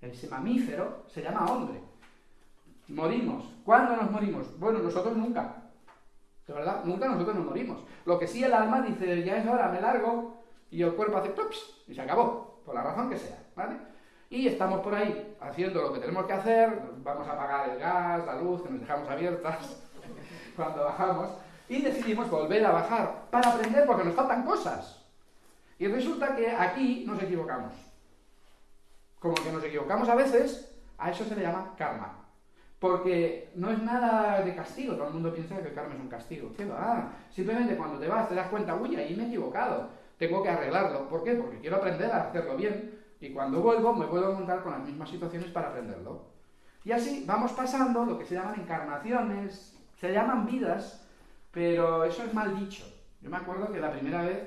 Ese mamífero se llama hombre. Morimos. ¿Cuándo nos morimos? Bueno, nosotros nunca. De verdad, nunca nosotros nos morimos. Lo que sí el alma dice, ya es hora, me largo, y el cuerpo hace plups y se acabó, por la razón que sea, ¿vale? Y estamos por ahí haciendo lo que tenemos que hacer, vamos a apagar el gas, la luz, que nos dejamos abiertas cuando bajamos, y decidimos volver a bajar para aprender porque nos faltan cosas. Y resulta que aquí nos equivocamos. Como que nos equivocamos a veces, a eso se le llama karma. Porque no es nada de castigo, todo el mundo piensa que el karma es un castigo. ¿Qué va? Simplemente cuando te vas te das cuenta, uy, ahí me he equivocado tengo que arreglarlo. ¿Por qué? Porque quiero aprender a hacerlo bien y cuando vuelvo me puedo encontrar con las mismas situaciones para aprenderlo. Y así vamos pasando lo que se llaman encarnaciones, se llaman vidas, pero eso es mal dicho. Yo me acuerdo que la primera vez,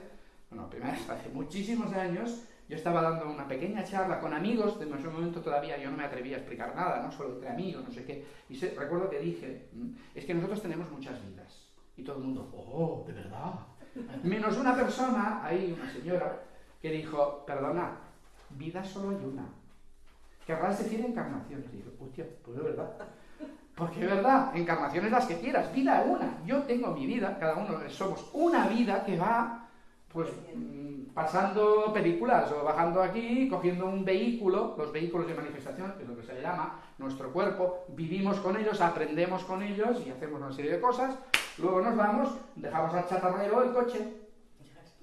bueno, primera vez, hace muchísimos años, yo estaba dando una pequeña charla con amigos, en ese momento todavía yo no me atrevía a explicar nada, ¿no? Solo entre amigos, no sé qué. Y recuerdo que dije, mm, es que nosotros tenemos muchas vidas. Y todo el mundo, oh, ¿de verdad? Menos una persona, ahí una señora, que dijo, perdona, vida solo hay una. Querrás decir encarnaciones. Y digo, hostia, pues es verdad. Porque es verdad, encarnaciones las que quieras, vida una. Yo tengo mi vida, cada uno somos una vida que va, pues, mm, pasando películas o bajando aquí, cogiendo un vehículo, los vehículos de manifestación, que es lo que se llama, nuestro cuerpo, vivimos con ellos, aprendemos con ellos y hacemos una serie de cosas, Luego nos vamos, dejamos al chatarrero el coche,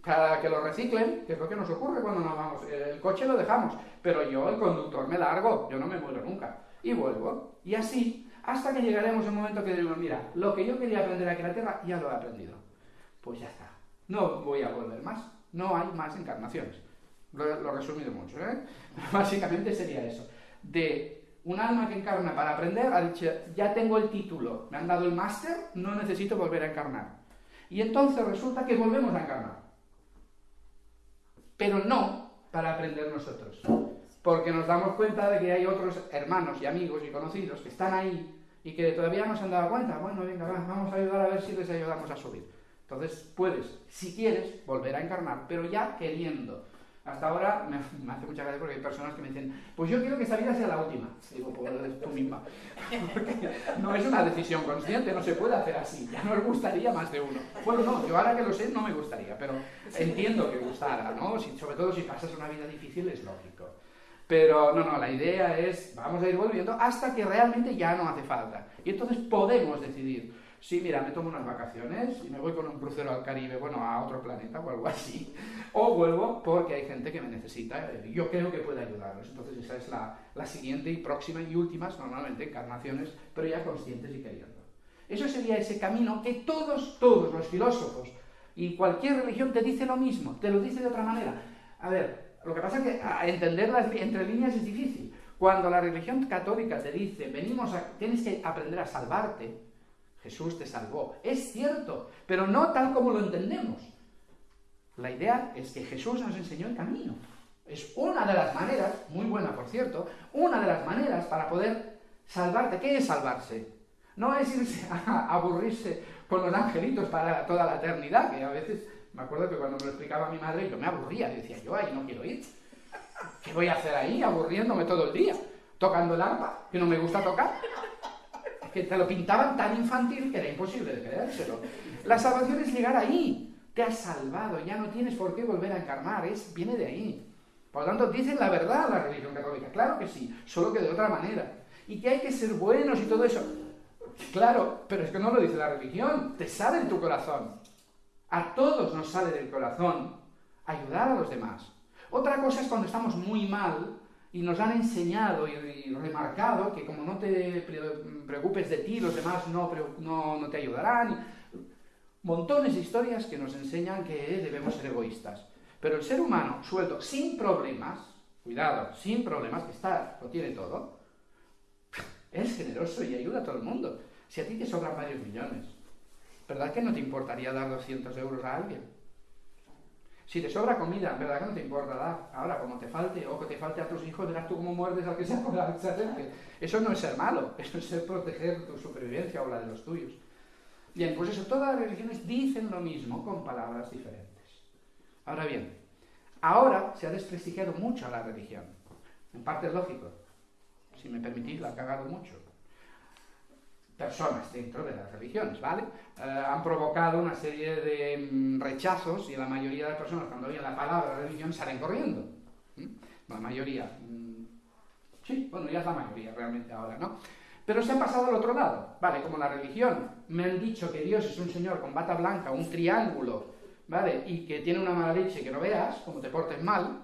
para que lo reciclen, que es lo que nos ocurre cuando nos vamos. El coche lo dejamos, pero yo, el conductor, me largo, yo no me muero nunca. Y vuelvo. Y así, hasta que llegaremos a un momento que digo, mira, lo que yo quería aprender aquí en la Tierra, ya lo he aprendido. Pues ya está. No voy a volver más. No hay más encarnaciones. Lo, lo he resumido mucho, ¿eh? Básicamente sería eso. De un alma que encarna para aprender ha dicho, ya tengo el título, me han dado el máster, no necesito volver a encarnar. Y entonces resulta que volvemos a encarnar. Pero no para aprender nosotros. Porque nos damos cuenta de que hay otros hermanos y amigos y conocidos que están ahí y que todavía no se han dado cuenta. Bueno, venga, vamos a ayudar a ver si les ayudamos a subir. Entonces puedes, si quieres, volver a encarnar, pero ya queriendo hasta ahora me, hace mucha gracia porque hay personas que me dicen, pues yo quiero que esta vida sea la última. Digo, pues tú misma. Porque no es una decisión consciente, no se puede hacer así. Ya nos gustaría más de uno. Bueno, no, yo ahora que lo sé no me gustaría, pero entiendo que gustara, ¿no? sobre todo si pasas una vida difícil es lógico. Pero no, no, la idea es, vamos a ir volviendo hasta que realmente ya no hace falta. Y entonces podemos decidir Sí, mira, me tomo unas vacaciones y me voy con un crucero al Caribe, bueno, a otro planeta o algo así. O vuelvo porque hay gente que me necesita. y Yo creo que puede ayudarlos. Entonces esa es la, la siguiente y próxima y últimas, normalmente, encarnaciones, pero ya conscientes y queriendo. Eso sería ese camino que todos, todos los filósofos y cualquier religión te dice lo mismo, te lo dice de otra manera. A ver, lo que pasa es que entenderlas entre líneas es difícil. Cuando la religión católica te dice, venimos a, tienes que aprender a salvarte, Jesús te salvó. Es cierto, pero no tal como lo entendemos. La idea es que Jesús nos enseñó el camino. Es una de las maneras, muy buena por cierto, una de las maneras para poder salvarte. ¿Qué es salvarse? No es irse a aburrirse con los angelitos para toda la eternidad, que a veces me acuerdo que cuando me lo explicaba mi madre yo me aburría, decía yo ahí no quiero ir. ¿Qué voy a hacer ahí aburriéndome todo el día? Tocando el arpa, que no me gusta tocar. que te lo pintaban tan infantil que era imposible de creérselo. La salvación es llegar ahí. Te has salvado, ya no tienes por qué volver a encarnar, es, viene de ahí. Por lo tanto, dicen la verdad la religión católica, claro que sí, solo que de otra manera. Y que hay que ser buenos y todo eso. Claro, pero es que no lo dice la religión, te sale en tu corazón. A todos nos sale del corazón ayudar a los demás. Otra cosa es cuando estamos muy mal y nos han enseñado y, remarcado que como no te preocupes de ti, los demás no, te ayudarán. Montones de historias que nos enseñan que debemos ser egoístas. Pero el ser humano suelto, sin problemas, cuidado, sin problemas, que está, lo tiene todo, es generoso y ayuda a todo el mundo. Si a ti te sobran varios millones, ¿verdad que no te importaría dar 200 euros a alguien? Si te sobra comida, ¿verdad que no te importa dar? Ahora, como te falte o que te falte a tus hijos, verás tú cómo muerdes al que sea con la Eso no es ser malo, eso es ser proteger tu supervivencia o la de los tuyos. Bien, pues eso, todas las religiones dicen lo mismo con palabras diferentes. Ahora bien, ahora se ha desprestigiado mucho a la religión. En parte es lógico. Si me permitís, la ha cagado mucho personas dentro de las religiones, ¿vale? Eh, han provocado una serie de mm, rechazos y la mayoría de las personas cuando oyen la palabra religión salen corriendo. La mayoría. Mm, sí, bueno, ya es la mayoría realmente ahora, ¿no? Pero se han pasado al otro lado, ¿vale? Como la religión. Me han dicho que Dios es un señor con bata blanca, un triángulo, ¿vale? Y que tiene una mala leche que no veas, como te portes mal,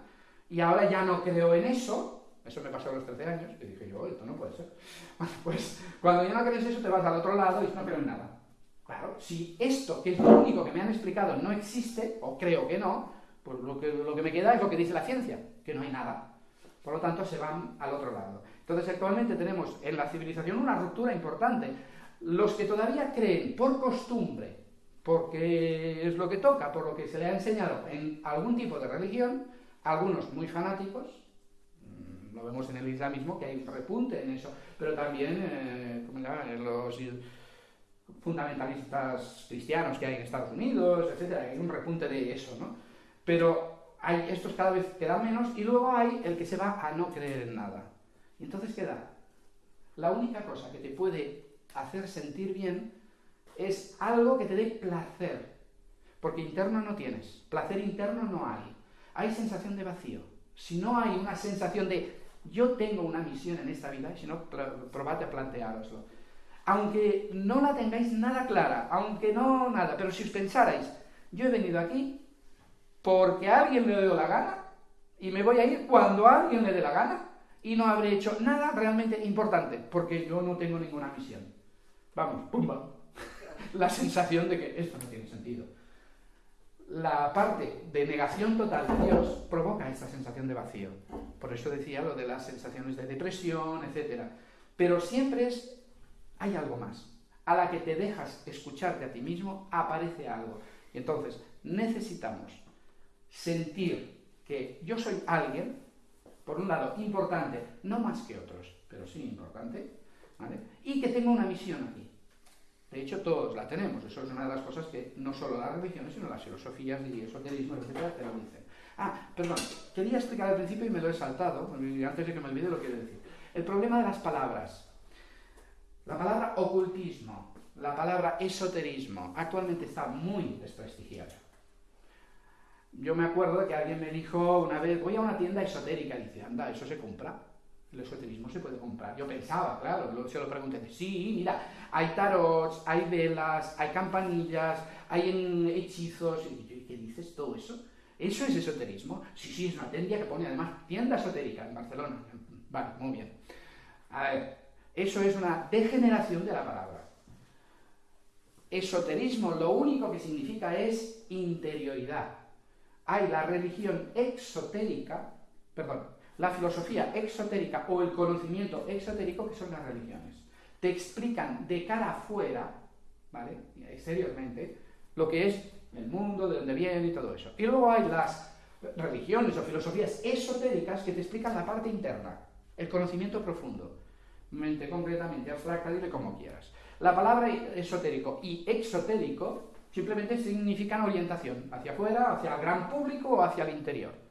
y ahora ya no creo en eso, eso me pasó a los 13 años y dije yo, esto no puede ser. Bueno, pues cuando ya no crees eso te vas al otro lado y no creo en nada. Claro, si esto, que es lo único que me han explicado, no existe, o creo que no, pues lo que, lo que me queda es lo que dice la ciencia, que no hay nada. Por lo tanto, se van al otro lado. Entonces, actualmente tenemos en la civilización una ruptura importante. Los que todavía creen por costumbre, porque es lo que toca, por lo que se le ha enseñado en algún tipo de religión, algunos muy fanáticos, vemos en el islamismo, que hay un repunte en eso, pero también eh, en los fundamentalistas cristianos que hay en Estados Unidos, etcétera, hay un repunte de eso, ¿no? Pero hay estos cada vez queda menos y luego hay el que se va a no creer en nada. Y entonces queda la única cosa que te puede hacer sentir bien es algo que te dé placer, porque interno no tienes, placer interno no hay, hay sensación de vacío. Si no hay una sensación de yo tengo una misión en esta vida, y si no, probad a planteároslo. Aunque no la tengáis nada clara, aunque no nada, pero si os pensarais, yo he venido aquí porque a alguien le dio la gana y me voy a ir cuando a alguien le dé la gana y no habré hecho nada realmente importante porque yo no tengo ninguna misión. Vamos, pumba. La sensación de que esto no tiene sentido la parte de negación total de Dios provoca esta sensación de vacío. Por eso decía lo de las sensaciones de depresión, etc. Pero siempre es, hay algo más. A la que te dejas escucharte a ti mismo, aparece algo. Y entonces necesitamos sentir que yo soy alguien, por un lado, importante, no más que otros, pero sí importante, y que tengo una misión aquí. De hecho, todos la tenemos. Eso es una de las cosas que no solo las religiones, sino las filosofías y esoterismo, etcétera, te lo dicen. Ah, perdón, quería explicar al principio y me lo he saltado, antes de que me olvide lo quiero decir. El problema de las palabras. La palabra ocultismo, la palabra esoterismo, actualmente está muy desprestigiada. Yo me acuerdo de que alguien me dijo una vez, voy a una tienda esotérica, dice, anda, eso se compra. El esoterismo se puede comprar. Yo pensaba, claro, se lo pregunté. Sí, mira, hay tarots, hay velas, hay campanillas, hay hechizos. ¿Qué dices todo eso? ¿Eso es esoterismo? Sí, sí, es una tienda que pone además tienda esotérica en Barcelona. Vale, muy bien. A ver, eso es una degeneración de la palabra. Esoterismo lo único que significa es interioridad. Hay la religión exotérica, perdón, la filosofía exotérica o el conocimiento exotérico que son las religiones. Te explican de cara afuera, ¿vale? Exteriormente, lo que es el mundo, de dónde viene y todo eso. Y luego hay las religiones o filosofías esotéricas que te explican la parte interna, el conocimiento profundo, mente concretamente abstracta, dile como quieras. La palabra esotérico y exotérico simplemente significan orientación, hacia afuera, hacia el gran público o hacia el interior.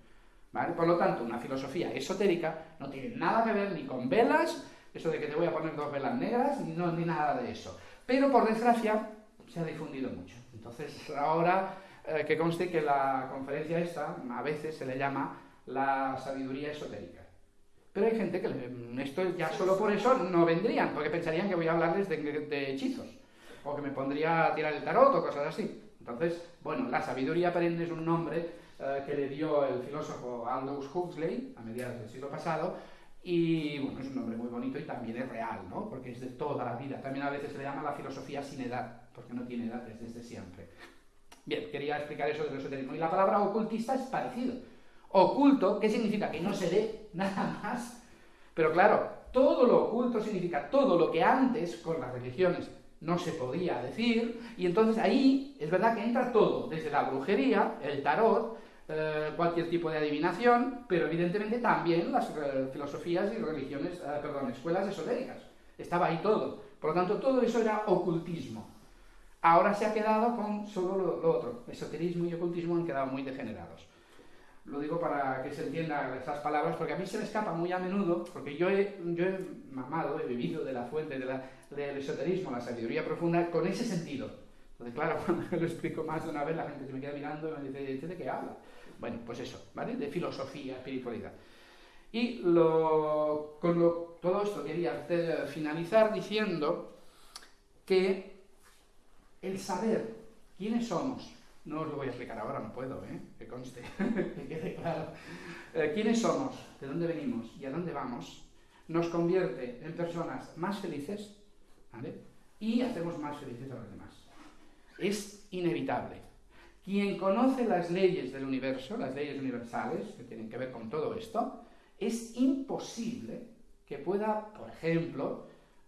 Por lo tanto, una filosofía esotérica no tiene nada que ver ni con velas, eso de que te voy a poner dos velas negras, no, ni nada de eso. Pero por desgracia se ha difundido mucho. Entonces, ahora eh, que conste que la conferencia esta a veces se le llama la sabiduría esotérica. Pero hay gente que esto ya solo por eso no vendrían, porque pensarían que voy a hablarles de, hechizos, o que me pondría a tirar el tarot o cosas así. Entonces, bueno, la sabiduría perenne es un nombre eh, que le dio el filósofo Aldous Huxley a mediados del siglo pasado, y bueno, es un nombre muy bonito y también es real, ¿no? Porque es de toda la vida. También a veces se le llama la filosofía sin edad, porque no tiene edad desde siempre. Bien, quería explicar eso del esoterismo. Y la palabra ocultista es parecido. Oculto, ¿qué significa? Que no se ve nada más. Pero claro, todo lo oculto significa todo lo que antes con las religiones no se podía decir, y entonces ahí es verdad que entra todo, desde la brujería, el tarot, eh, cualquier tipo de adivinación, pero evidentemente también las eh, filosofías y religiones, eh, perdón, escuelas esotéricas. Estaba ahí todo. Por lo tanto, todo eso era ocultismo. Ahora se ha quedado con solo lo, otro. Esoterismo y ocultismo han quedado muy degenerados. Lo digo para que se entiendan esas palabras, porque a mí se me escapa muy a menudo, porque yo he, yo he mamado, he vivido de la fuente del esoterismo, la sabiduría profunda, con ese sentido. Entonces, claro, cuando lo explico más de una vez, la gente se me queda mirando y me dice, ¿de qué habla? Bueno, pues eso, ¿vale? De filosofía, espiritualidad. Y lo, con todo esto quería finalizar diciendo que el saber quiénes somos, no os lo voy a explicar ahora, no puedo, ¿eh? que conste, que quede claro, eh, quiénes somos, de dónde venimos y a dónde vamos, nos convierte en personas más felices ¿vale? y hacemos más felices a los demás. Es inevitable. Quien conoce las leyes del universo, las leyes universales que tienen que ver con todo esto, es imposible que pueda, por ejemplo,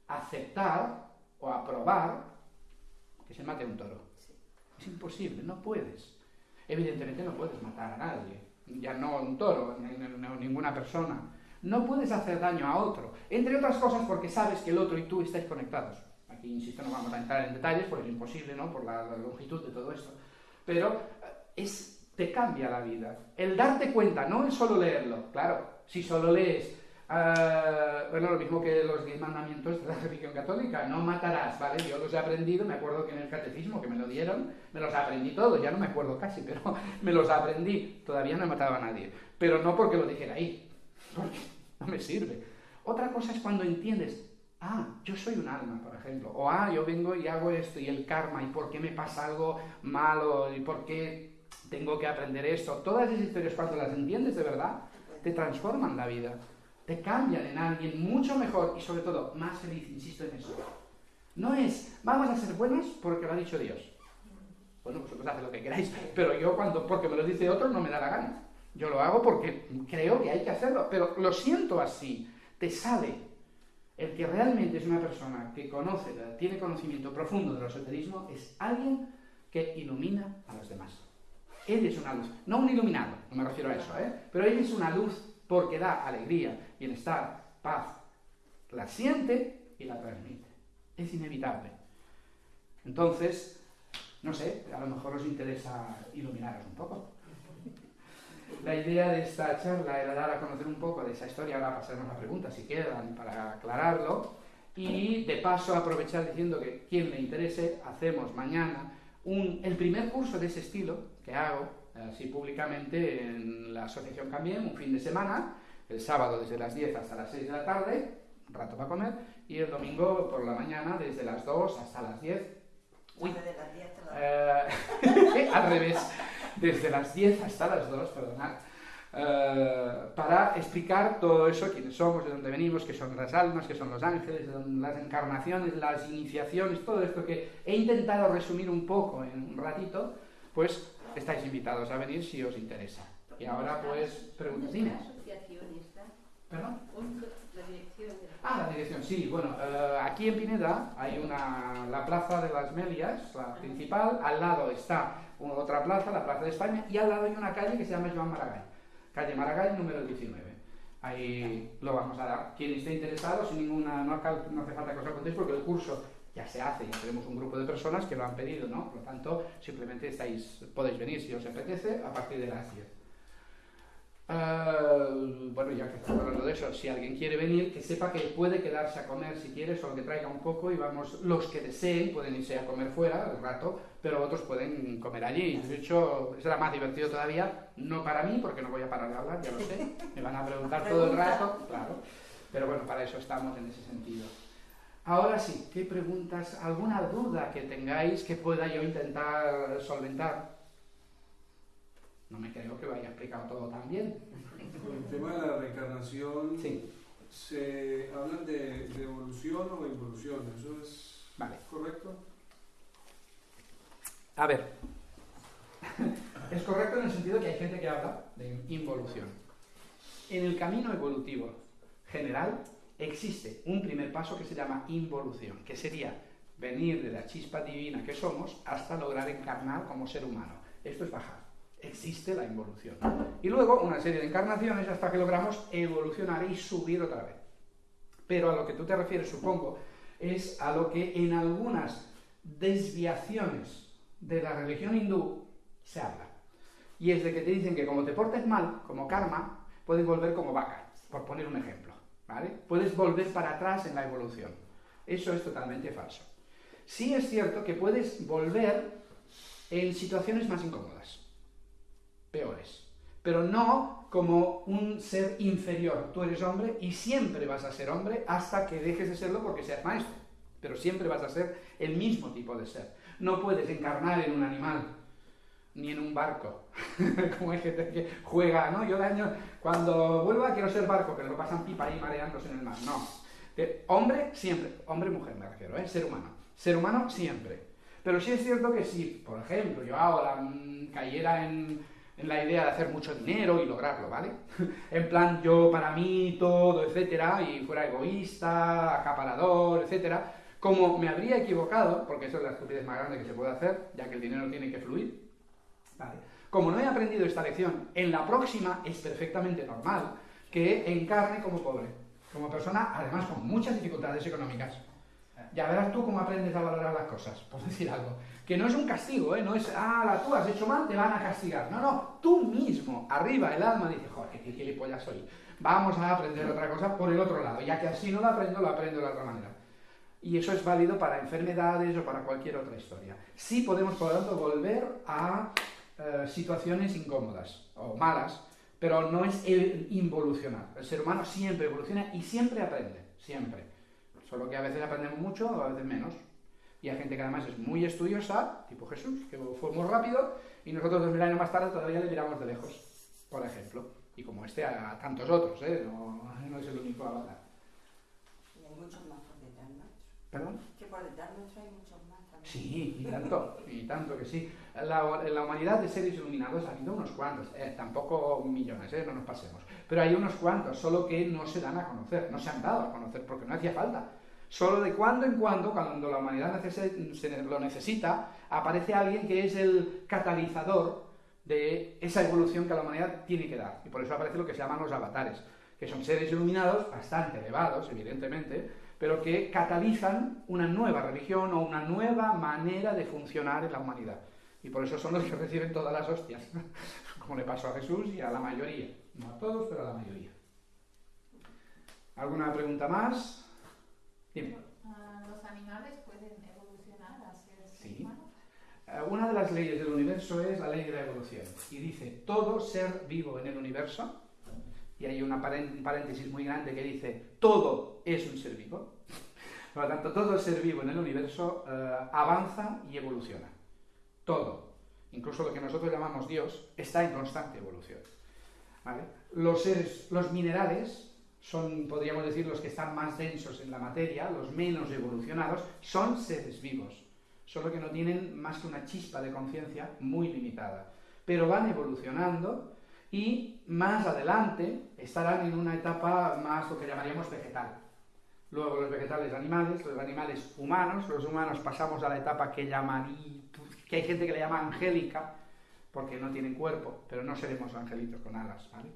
aceptar o aprobar que se mate un toro. Es imposible, no puedes. Evidentemente no puedes matar a nadie, ya no un toro, ni, ninguna persona. No puedes hacer daño a otro, entre otras cosas porque sabes que el otro y tú estáis conectados. Aquí, insisto, no vamos a entrar en detalles porque es imposible, ¿no? Por la longitud de todo esto. Pero es, te cambia la vida. El darte cuenta, no es solo leerlo. Claro, si solo lees Uh, bueno, lo mismo que los diez mandamientos de la religión católica, no matarás, ¿vale? Yo los he aprendido, me acuerdo que en el catecismo que me lo dieron, me los aprendí todos, ya no me acuerdo casi, pero me los aprendí, todavía no he matado a nadie, pero no porque lo dijera ahí, porque no me sirve. Otra cosa es cuando entiendes, ah, yo soy un alma, por ejemplo, o ah, yo vengo y hago esto y el karma, y por qué me pasa algo malo, y por qué tengo que aprender esto, todas esas historias cuando las entiendes de verdad, te transforman la vida te cambian en alguien mucho mejor y sobre todo más feliz, insisto en eso. No es, vamos a ser buenos porque lo ha dicho Dios. Bueno, vosotros haced lo que queráis, pero yo cuando, porque me lo dice otro, no me da la gana. Yo lo hago porque creo que hay que hacerlo, pero lo siento así, te sale. El que realmente es una persona que conoce, tiene conocimiento profundo del esoterismo, es alguien que ilumina a los demás. Él es una luz, no un iluminado, no me refiero a eso, ¿eh? pero él es una luz porque da alegría, bienestar, paz. La siente y la transmite. Es inevitable. Entonces, no sé, a lo mejor os interesa iluminaros un poco. La idea de esta charla era dar a conocer un poco de esa historia, ahora pasaremos a preguntas si quedan para aclararlo, y de paso aprovechar diciendo que quien le interese, hacemos mañana un, el primer curso de ese estilo que hago así públicamente en la asociación Cambien, un fin de semana, El sábado desde las 10 hasta las 6 de la tarde, un rato para comer, y el domingo por la mañana desde las 2 hasta las 10. Uy, De las 10 a las eh, al revés, desde las 10 hasta las 2, perdonad, eh, para explicar todo eso, quiénes somos, de dónde venimos, qué son las almas, qué son los ángeles, las encarnaciones, las iniciaciones, todo esto que he intentado resumir un poco en un ratito, pues estáis invitados a venir si os interesa. Y ahora pues, preguntas, ¿Dónde dime. está la asociación esta? ¿Perdón? ¿Dónde- La dirección. Ah, la dirección, sí. Bueno, eh, aquí en Pineda hay una, la plaza de las Melias, la principal. Al lado está una- otra plaza, la Plaza de España, y al lado hay una calle que se llama Joan Maragall. Calle Maragall, número 19. Ahí lo vamos a dar. Quien esté interesado, sin ninguna, no, no hace falta que os contéis porque el curso ya se hace, ya tenemos un grupo de personas que lo han pedido, ¿no? Por lo tanto, simplemente estáis, podéis venir si os apetece a partir de las 10. Eh, bueno, ya que estamos hablando de eso, si alguien quiere venir, que sepa que puede quedarse a comer si quiere, solo que traiga un poco y vamos, los que deseen pueden irse a comer fuera un rato, pero otros pueden comer allí. De hecho, será más divertido todavía, no para mí, porque no voy a parar de hablar, ya lo sé, me van a preguntar todo el rato, claro, pero bueno, para eso estamos en ese sentido. Ahora sí, ¿qué preguntas, alguna duda que tengáis que pueda yo intentar solventar? No me creo que lo haya explicado todo tan bien. Con el tema de la reencarnación, Sí, se hablan de, de evolución o involución, ¿eso es vale. correcto? A ver, es correcto en el sentido que hay gente que habla de involución. En el camino evolutivo general existe un primer paso que se llama involución, que sería venir de la chispa divina que somos hasta lograr encarnar como ser humano. Esto es bajar. Existe la involución. Y luego una serie de encarnaciones hasta que logramos evolucionar y subir otra vez. Pero a lo que tú te refieres, supongo, es a lo que en algunas desviaciones de la religión hindú se habla. Y es de que te dicen que como te portes mal, como karma, puedes volver como vaca, por poner un ejemplo. ¿vale? Puedes volver para atrás en la evolución. Eso es totalmente falso. Sí es cierto que puedes volver en situaciones más incómodas, peores, pero no como un ser inferior. Tú eres hombre y siempre vas a ser hombre hasta que dejes de serlo porque seas maestro, pero siempre vas a ser el mismo tipo de ser. No puedes encarnar en un animal, ni en un barco, como hay gente que juega, ¿no? Yo de año, cuando vuelva quiero ser barco, pero lo pasan pipa ahí mareándose en el mar. No. Eh, hombre siempre, hombre mujer me refiero, ¿eh? ser humano. Ser humano siempre. Pero sí es cierto que si, por ejemplo, yo ahora mm, cayera en, en la idea de hacer mucho dinero y lograrlo, ¿vale? en plan, yo para mí todo, etcétera, y fuera egoísta, acaparador, etcétera, como me habría equivocado, porque eso es la estupidez más grande que se puede hacer, ya que el dinero tiene que fluir, ¿vale? Como no he aprendido esta lección, en la próxima es perfectamente normal que encarne como pobre, como persona, además con muchas dificultades económicas. Ya verás tú cómo aprendes a valorar las cosas, por decir algo. Que no es un castigo, ¿eh? No es, ah, la tú has hecho mal, te van a castigar. No, no, tú mismo, arriba el alma, dice, joder, qué gilipollas soy. Vamos a aprender otra cosa por el otro lado, ya que así no lo aprendo, lo aprendo de la otra manera. Y eso es válido para enfermedades o para cualquier otra historia. Sí podemos, por lo tanto, volver a eh, situaciones incómodas o malas, pero no es el involucionar. El ser humano siempre evoluciona y siempre aprende, siempre. Solo que a veces aprendemos mucho o a veces menos. Y hay gente que además es muy estudiosa, tipo Jesús, que fue muy rápido, y nosotros dos mil años más tarde todavía le miramos de lejos, por ejemplo. Y como este a tantos otros, ¿eh? no, no es el único avatar. Y hay muchos más por detrás nuestro. ¿Perdón? Que por detrás nuestro hay muchos más también. Sí, y tanto, y tanto que sí. La, en la humanidad de seres iluminados ha habido unos cuantos, eh, tampoco millones, eh, no nos pasemos, pero hay unos cuantos, solo que no se dan a conocer, no se han dado a conocer porque no hacía falta. Solo de cuando en cuando, cuando la humanidad lo necesita, aparece alguien que es el catalizador de esa evolución que la humanidad tiene que dar. Y por eso aparece lo que se llaman los avatares, que son seres iluminados bastante elevados, evidentemente, pero que catalizan una nueva religión o una nueva manera de funcionar en la humanidad. Y por eso son los que reciben todas las hostias, como le pasó a Jesús y a la mayoría. No a todos, pero a la mayoría. ¿Alguna pregunta más? Dime. Ah, ¿Los animales pueden evolucionar a ser Sí. humanos? Eh, Una de las leyes del universo es la ley de la evolución. Y dice, todo ser vivo en el universo, y hay una un paréntesis muy grande que dice, todo es un ser vivo. Por lo tanto, todo ser vivo en el universo eh, avanza y evoluciona. Todo. Incluso lo que nosotros llamamos Dios está en constante evolución. Los seres, los minerales son, podríamos decir, los que están más densos en la materia, los menos evolucionados, son seres vivos, solo que no tienen más que una chispa de conciencia muy limitada. Pero van evolucionando y más adelante estarán en una etapa más lo que llamaríamos vegetal. Luego los vegetales animales, los animales humanos, los humanos pasamos a la etapa que llamaría, que hay gente que le llama angélica, porque no tienen cuerpo, pero no seremos angelitos con alas, ¿vale?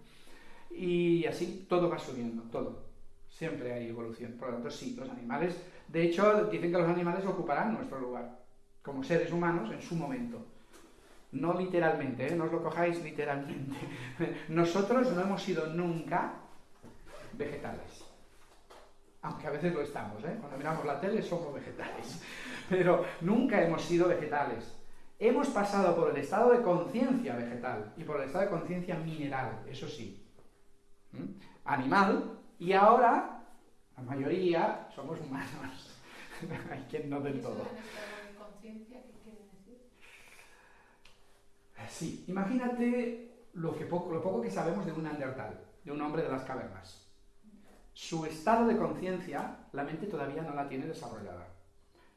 Y así todo va subiendo, todo. Siempre hay evolución. Por lo tanto, sí, los animales, de hecho, dicen que los animales ocuparán nuestro lugar, como seres humanos, en su momento. No literalmente, ¿eh? no os lo cojáis literalmente. Nosotros no hemos sido nunca vegetales. Aunque a veces lo estamos, ¿eh? cuando miramos la tele somos vegetales. Pero nunca hemos sido vegetales. Hemos pasado por el estado de conciencia vegetal y por el estado de conciencia mineral, eso sí. Animal, y ahora la mayoría somos humanos. Hay quien no del todo. decir? Sí, imagínate lo, que poco, lo poco que sabemos de un Neandertal, de un hombre de las cavernas. Su estado de conciencia, la mente todavía no la tiene desarrollada.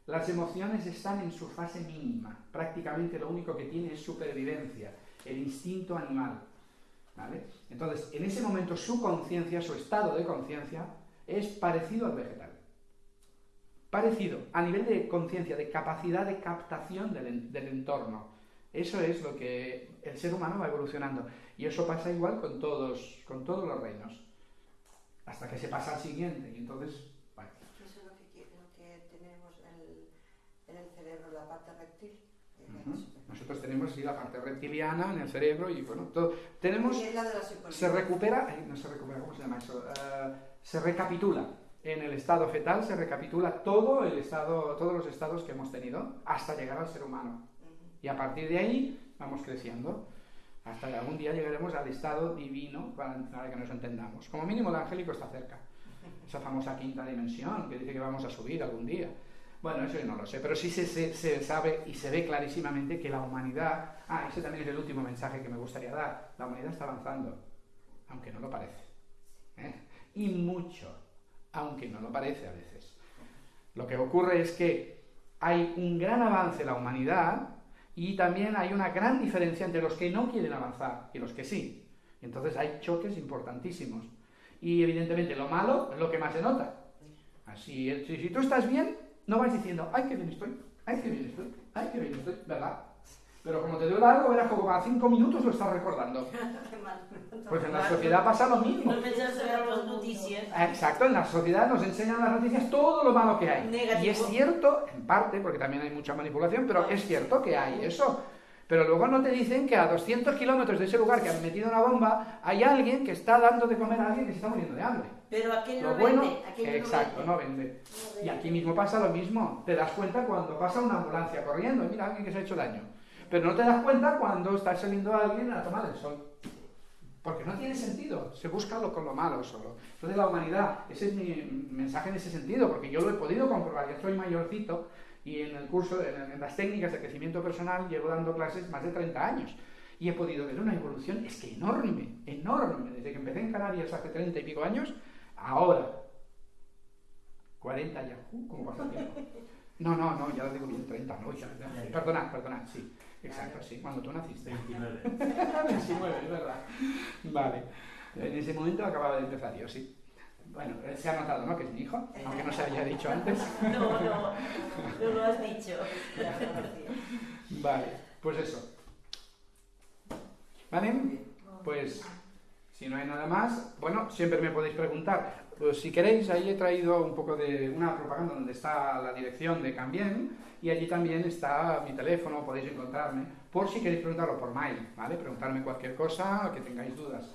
Las emociones están en su fase mínima. Prácticamente lo único que tiene es supervivencia, el instinto animal. Entonces, en ese momento su conciencia, su estado de conciencia, es parecido al vegetal. Parecido, a nivel de conciencia, de capacidad de captación del, entorno. Eso es lo que el ser humano va evolucionando. Y eso pasa igual con todos, con todos los reinos. Hasta que se pasa al siguiente. Y entonces, bueno. Eso es lo que, tenemos en el, cerebro, la parte rectil. Nosotros tenemos la parte reptiliana en el cerebro y bueno, todo. Tenemos. se recupera. no se recupera, ¿cómo se llama eso? Eh, se recapitula. En el estado fetal se recapitula todo el estado, todos los estados que hemos tenido hasta llegar al ser humano. Y a partir de ahí vamos creciendo hasta que algún día llegaremos al estado divino para, para que nos entendamos. Como mínimo el angélico está cerca. Esa famosa quinta dimensión que dice que vamos a subir algún día. Bueno, eso yo no lo sé, pero sí se, sabe y se ve clarísimamente que la humanidad, ah, ese también es el último mensaje que me gustaría dar, la humanidad está avanzando, aunque no lo parece. ¿eh? Y mucho, aunque no lo parece a veces. Lo que ocurre es que hay un gran avance en la humanidad y también hay una gran diferencia entre los que no quieren avanzar y los que sí. Y entonces hay choques importantísimos. Y evidentemente lo malo es lo que más se nota. Así, si tú estás bien, no vais diciendo, ay, qué bien estoy, ay, qué bien estoy, ay, qué bien estoy, ¿verdad? Pero como te duele algo, verás como cada cinco minutos lo estás recordando. Pues en la sociedad pasa lo mismo. Exacto, en la sociedad nos enseñan las noticias todo lo malo que hay. Y es cierto, en parte, porque también hay mucha manipulación, pero es cierto que hay eso. Pero luego no te dicen que a 200 kilómetros de ese lugar que han metido una bomba hay alguien que está dando de comer a alguien que se está muriendo de hambre. Pero aquel no bueno, vende. exacto, no vende. Y aquí mismo pasa lo mismo. Te das cuenta cuando pasa una ambulancia corriendo mira alguien que se ha hecho daño. Pero no te das cuenta cuando está saliendo alguien a tomar el sol. Porque no tiene sentido. Se busca lo con lo malo solo. Entonces la humanidad, ese es mi mensaje en ese sentido, porque yo lo he podido comprobar. Yo soy mayorcito y en el curso, en, las técnicas de crecimiento personal, llevo dando clases más de 30 años. Y he podido ver una evolución, es que enorme, enorme, desde que empecé en Canarias hace 30 y pico años, ahora. 40 ya, uh, ¿cómo pasa el tiempo? No, no, no, ya lo digo bien, 30, no, ya, perdonad, perdonad, sí, exacto, sí, cuando tú naciste. 29. 29, es verdad. Vale, en ese momento acababa de empezar yo, sí. Bueno, se ha notado, ¿no? Que es mi hijo, aunque no se había dicho antes. No, no, no lo has dicho. Vale, pues eso. ¿Vale? Pues si no hay nada más, bueno, siempre me podéis preguntar. Pues si queréis, ahí he traído un poco de una propaganda donde está la dirección de Cambien y allí también está mi teléfono, podéis encontrarme, por si queréis preguntarlo por mail, ¿vale? Preguntarme cualquier cosa, que tengáis dudas.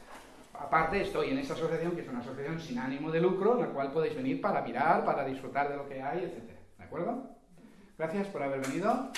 Aparte, estoy en esta asociación, que es una asociación sin ánimo de lucro, en la cual podéis venir para mirar, para disfrutar de lo que hay, etc. ¿De acuerdo? Gracias por haber venido.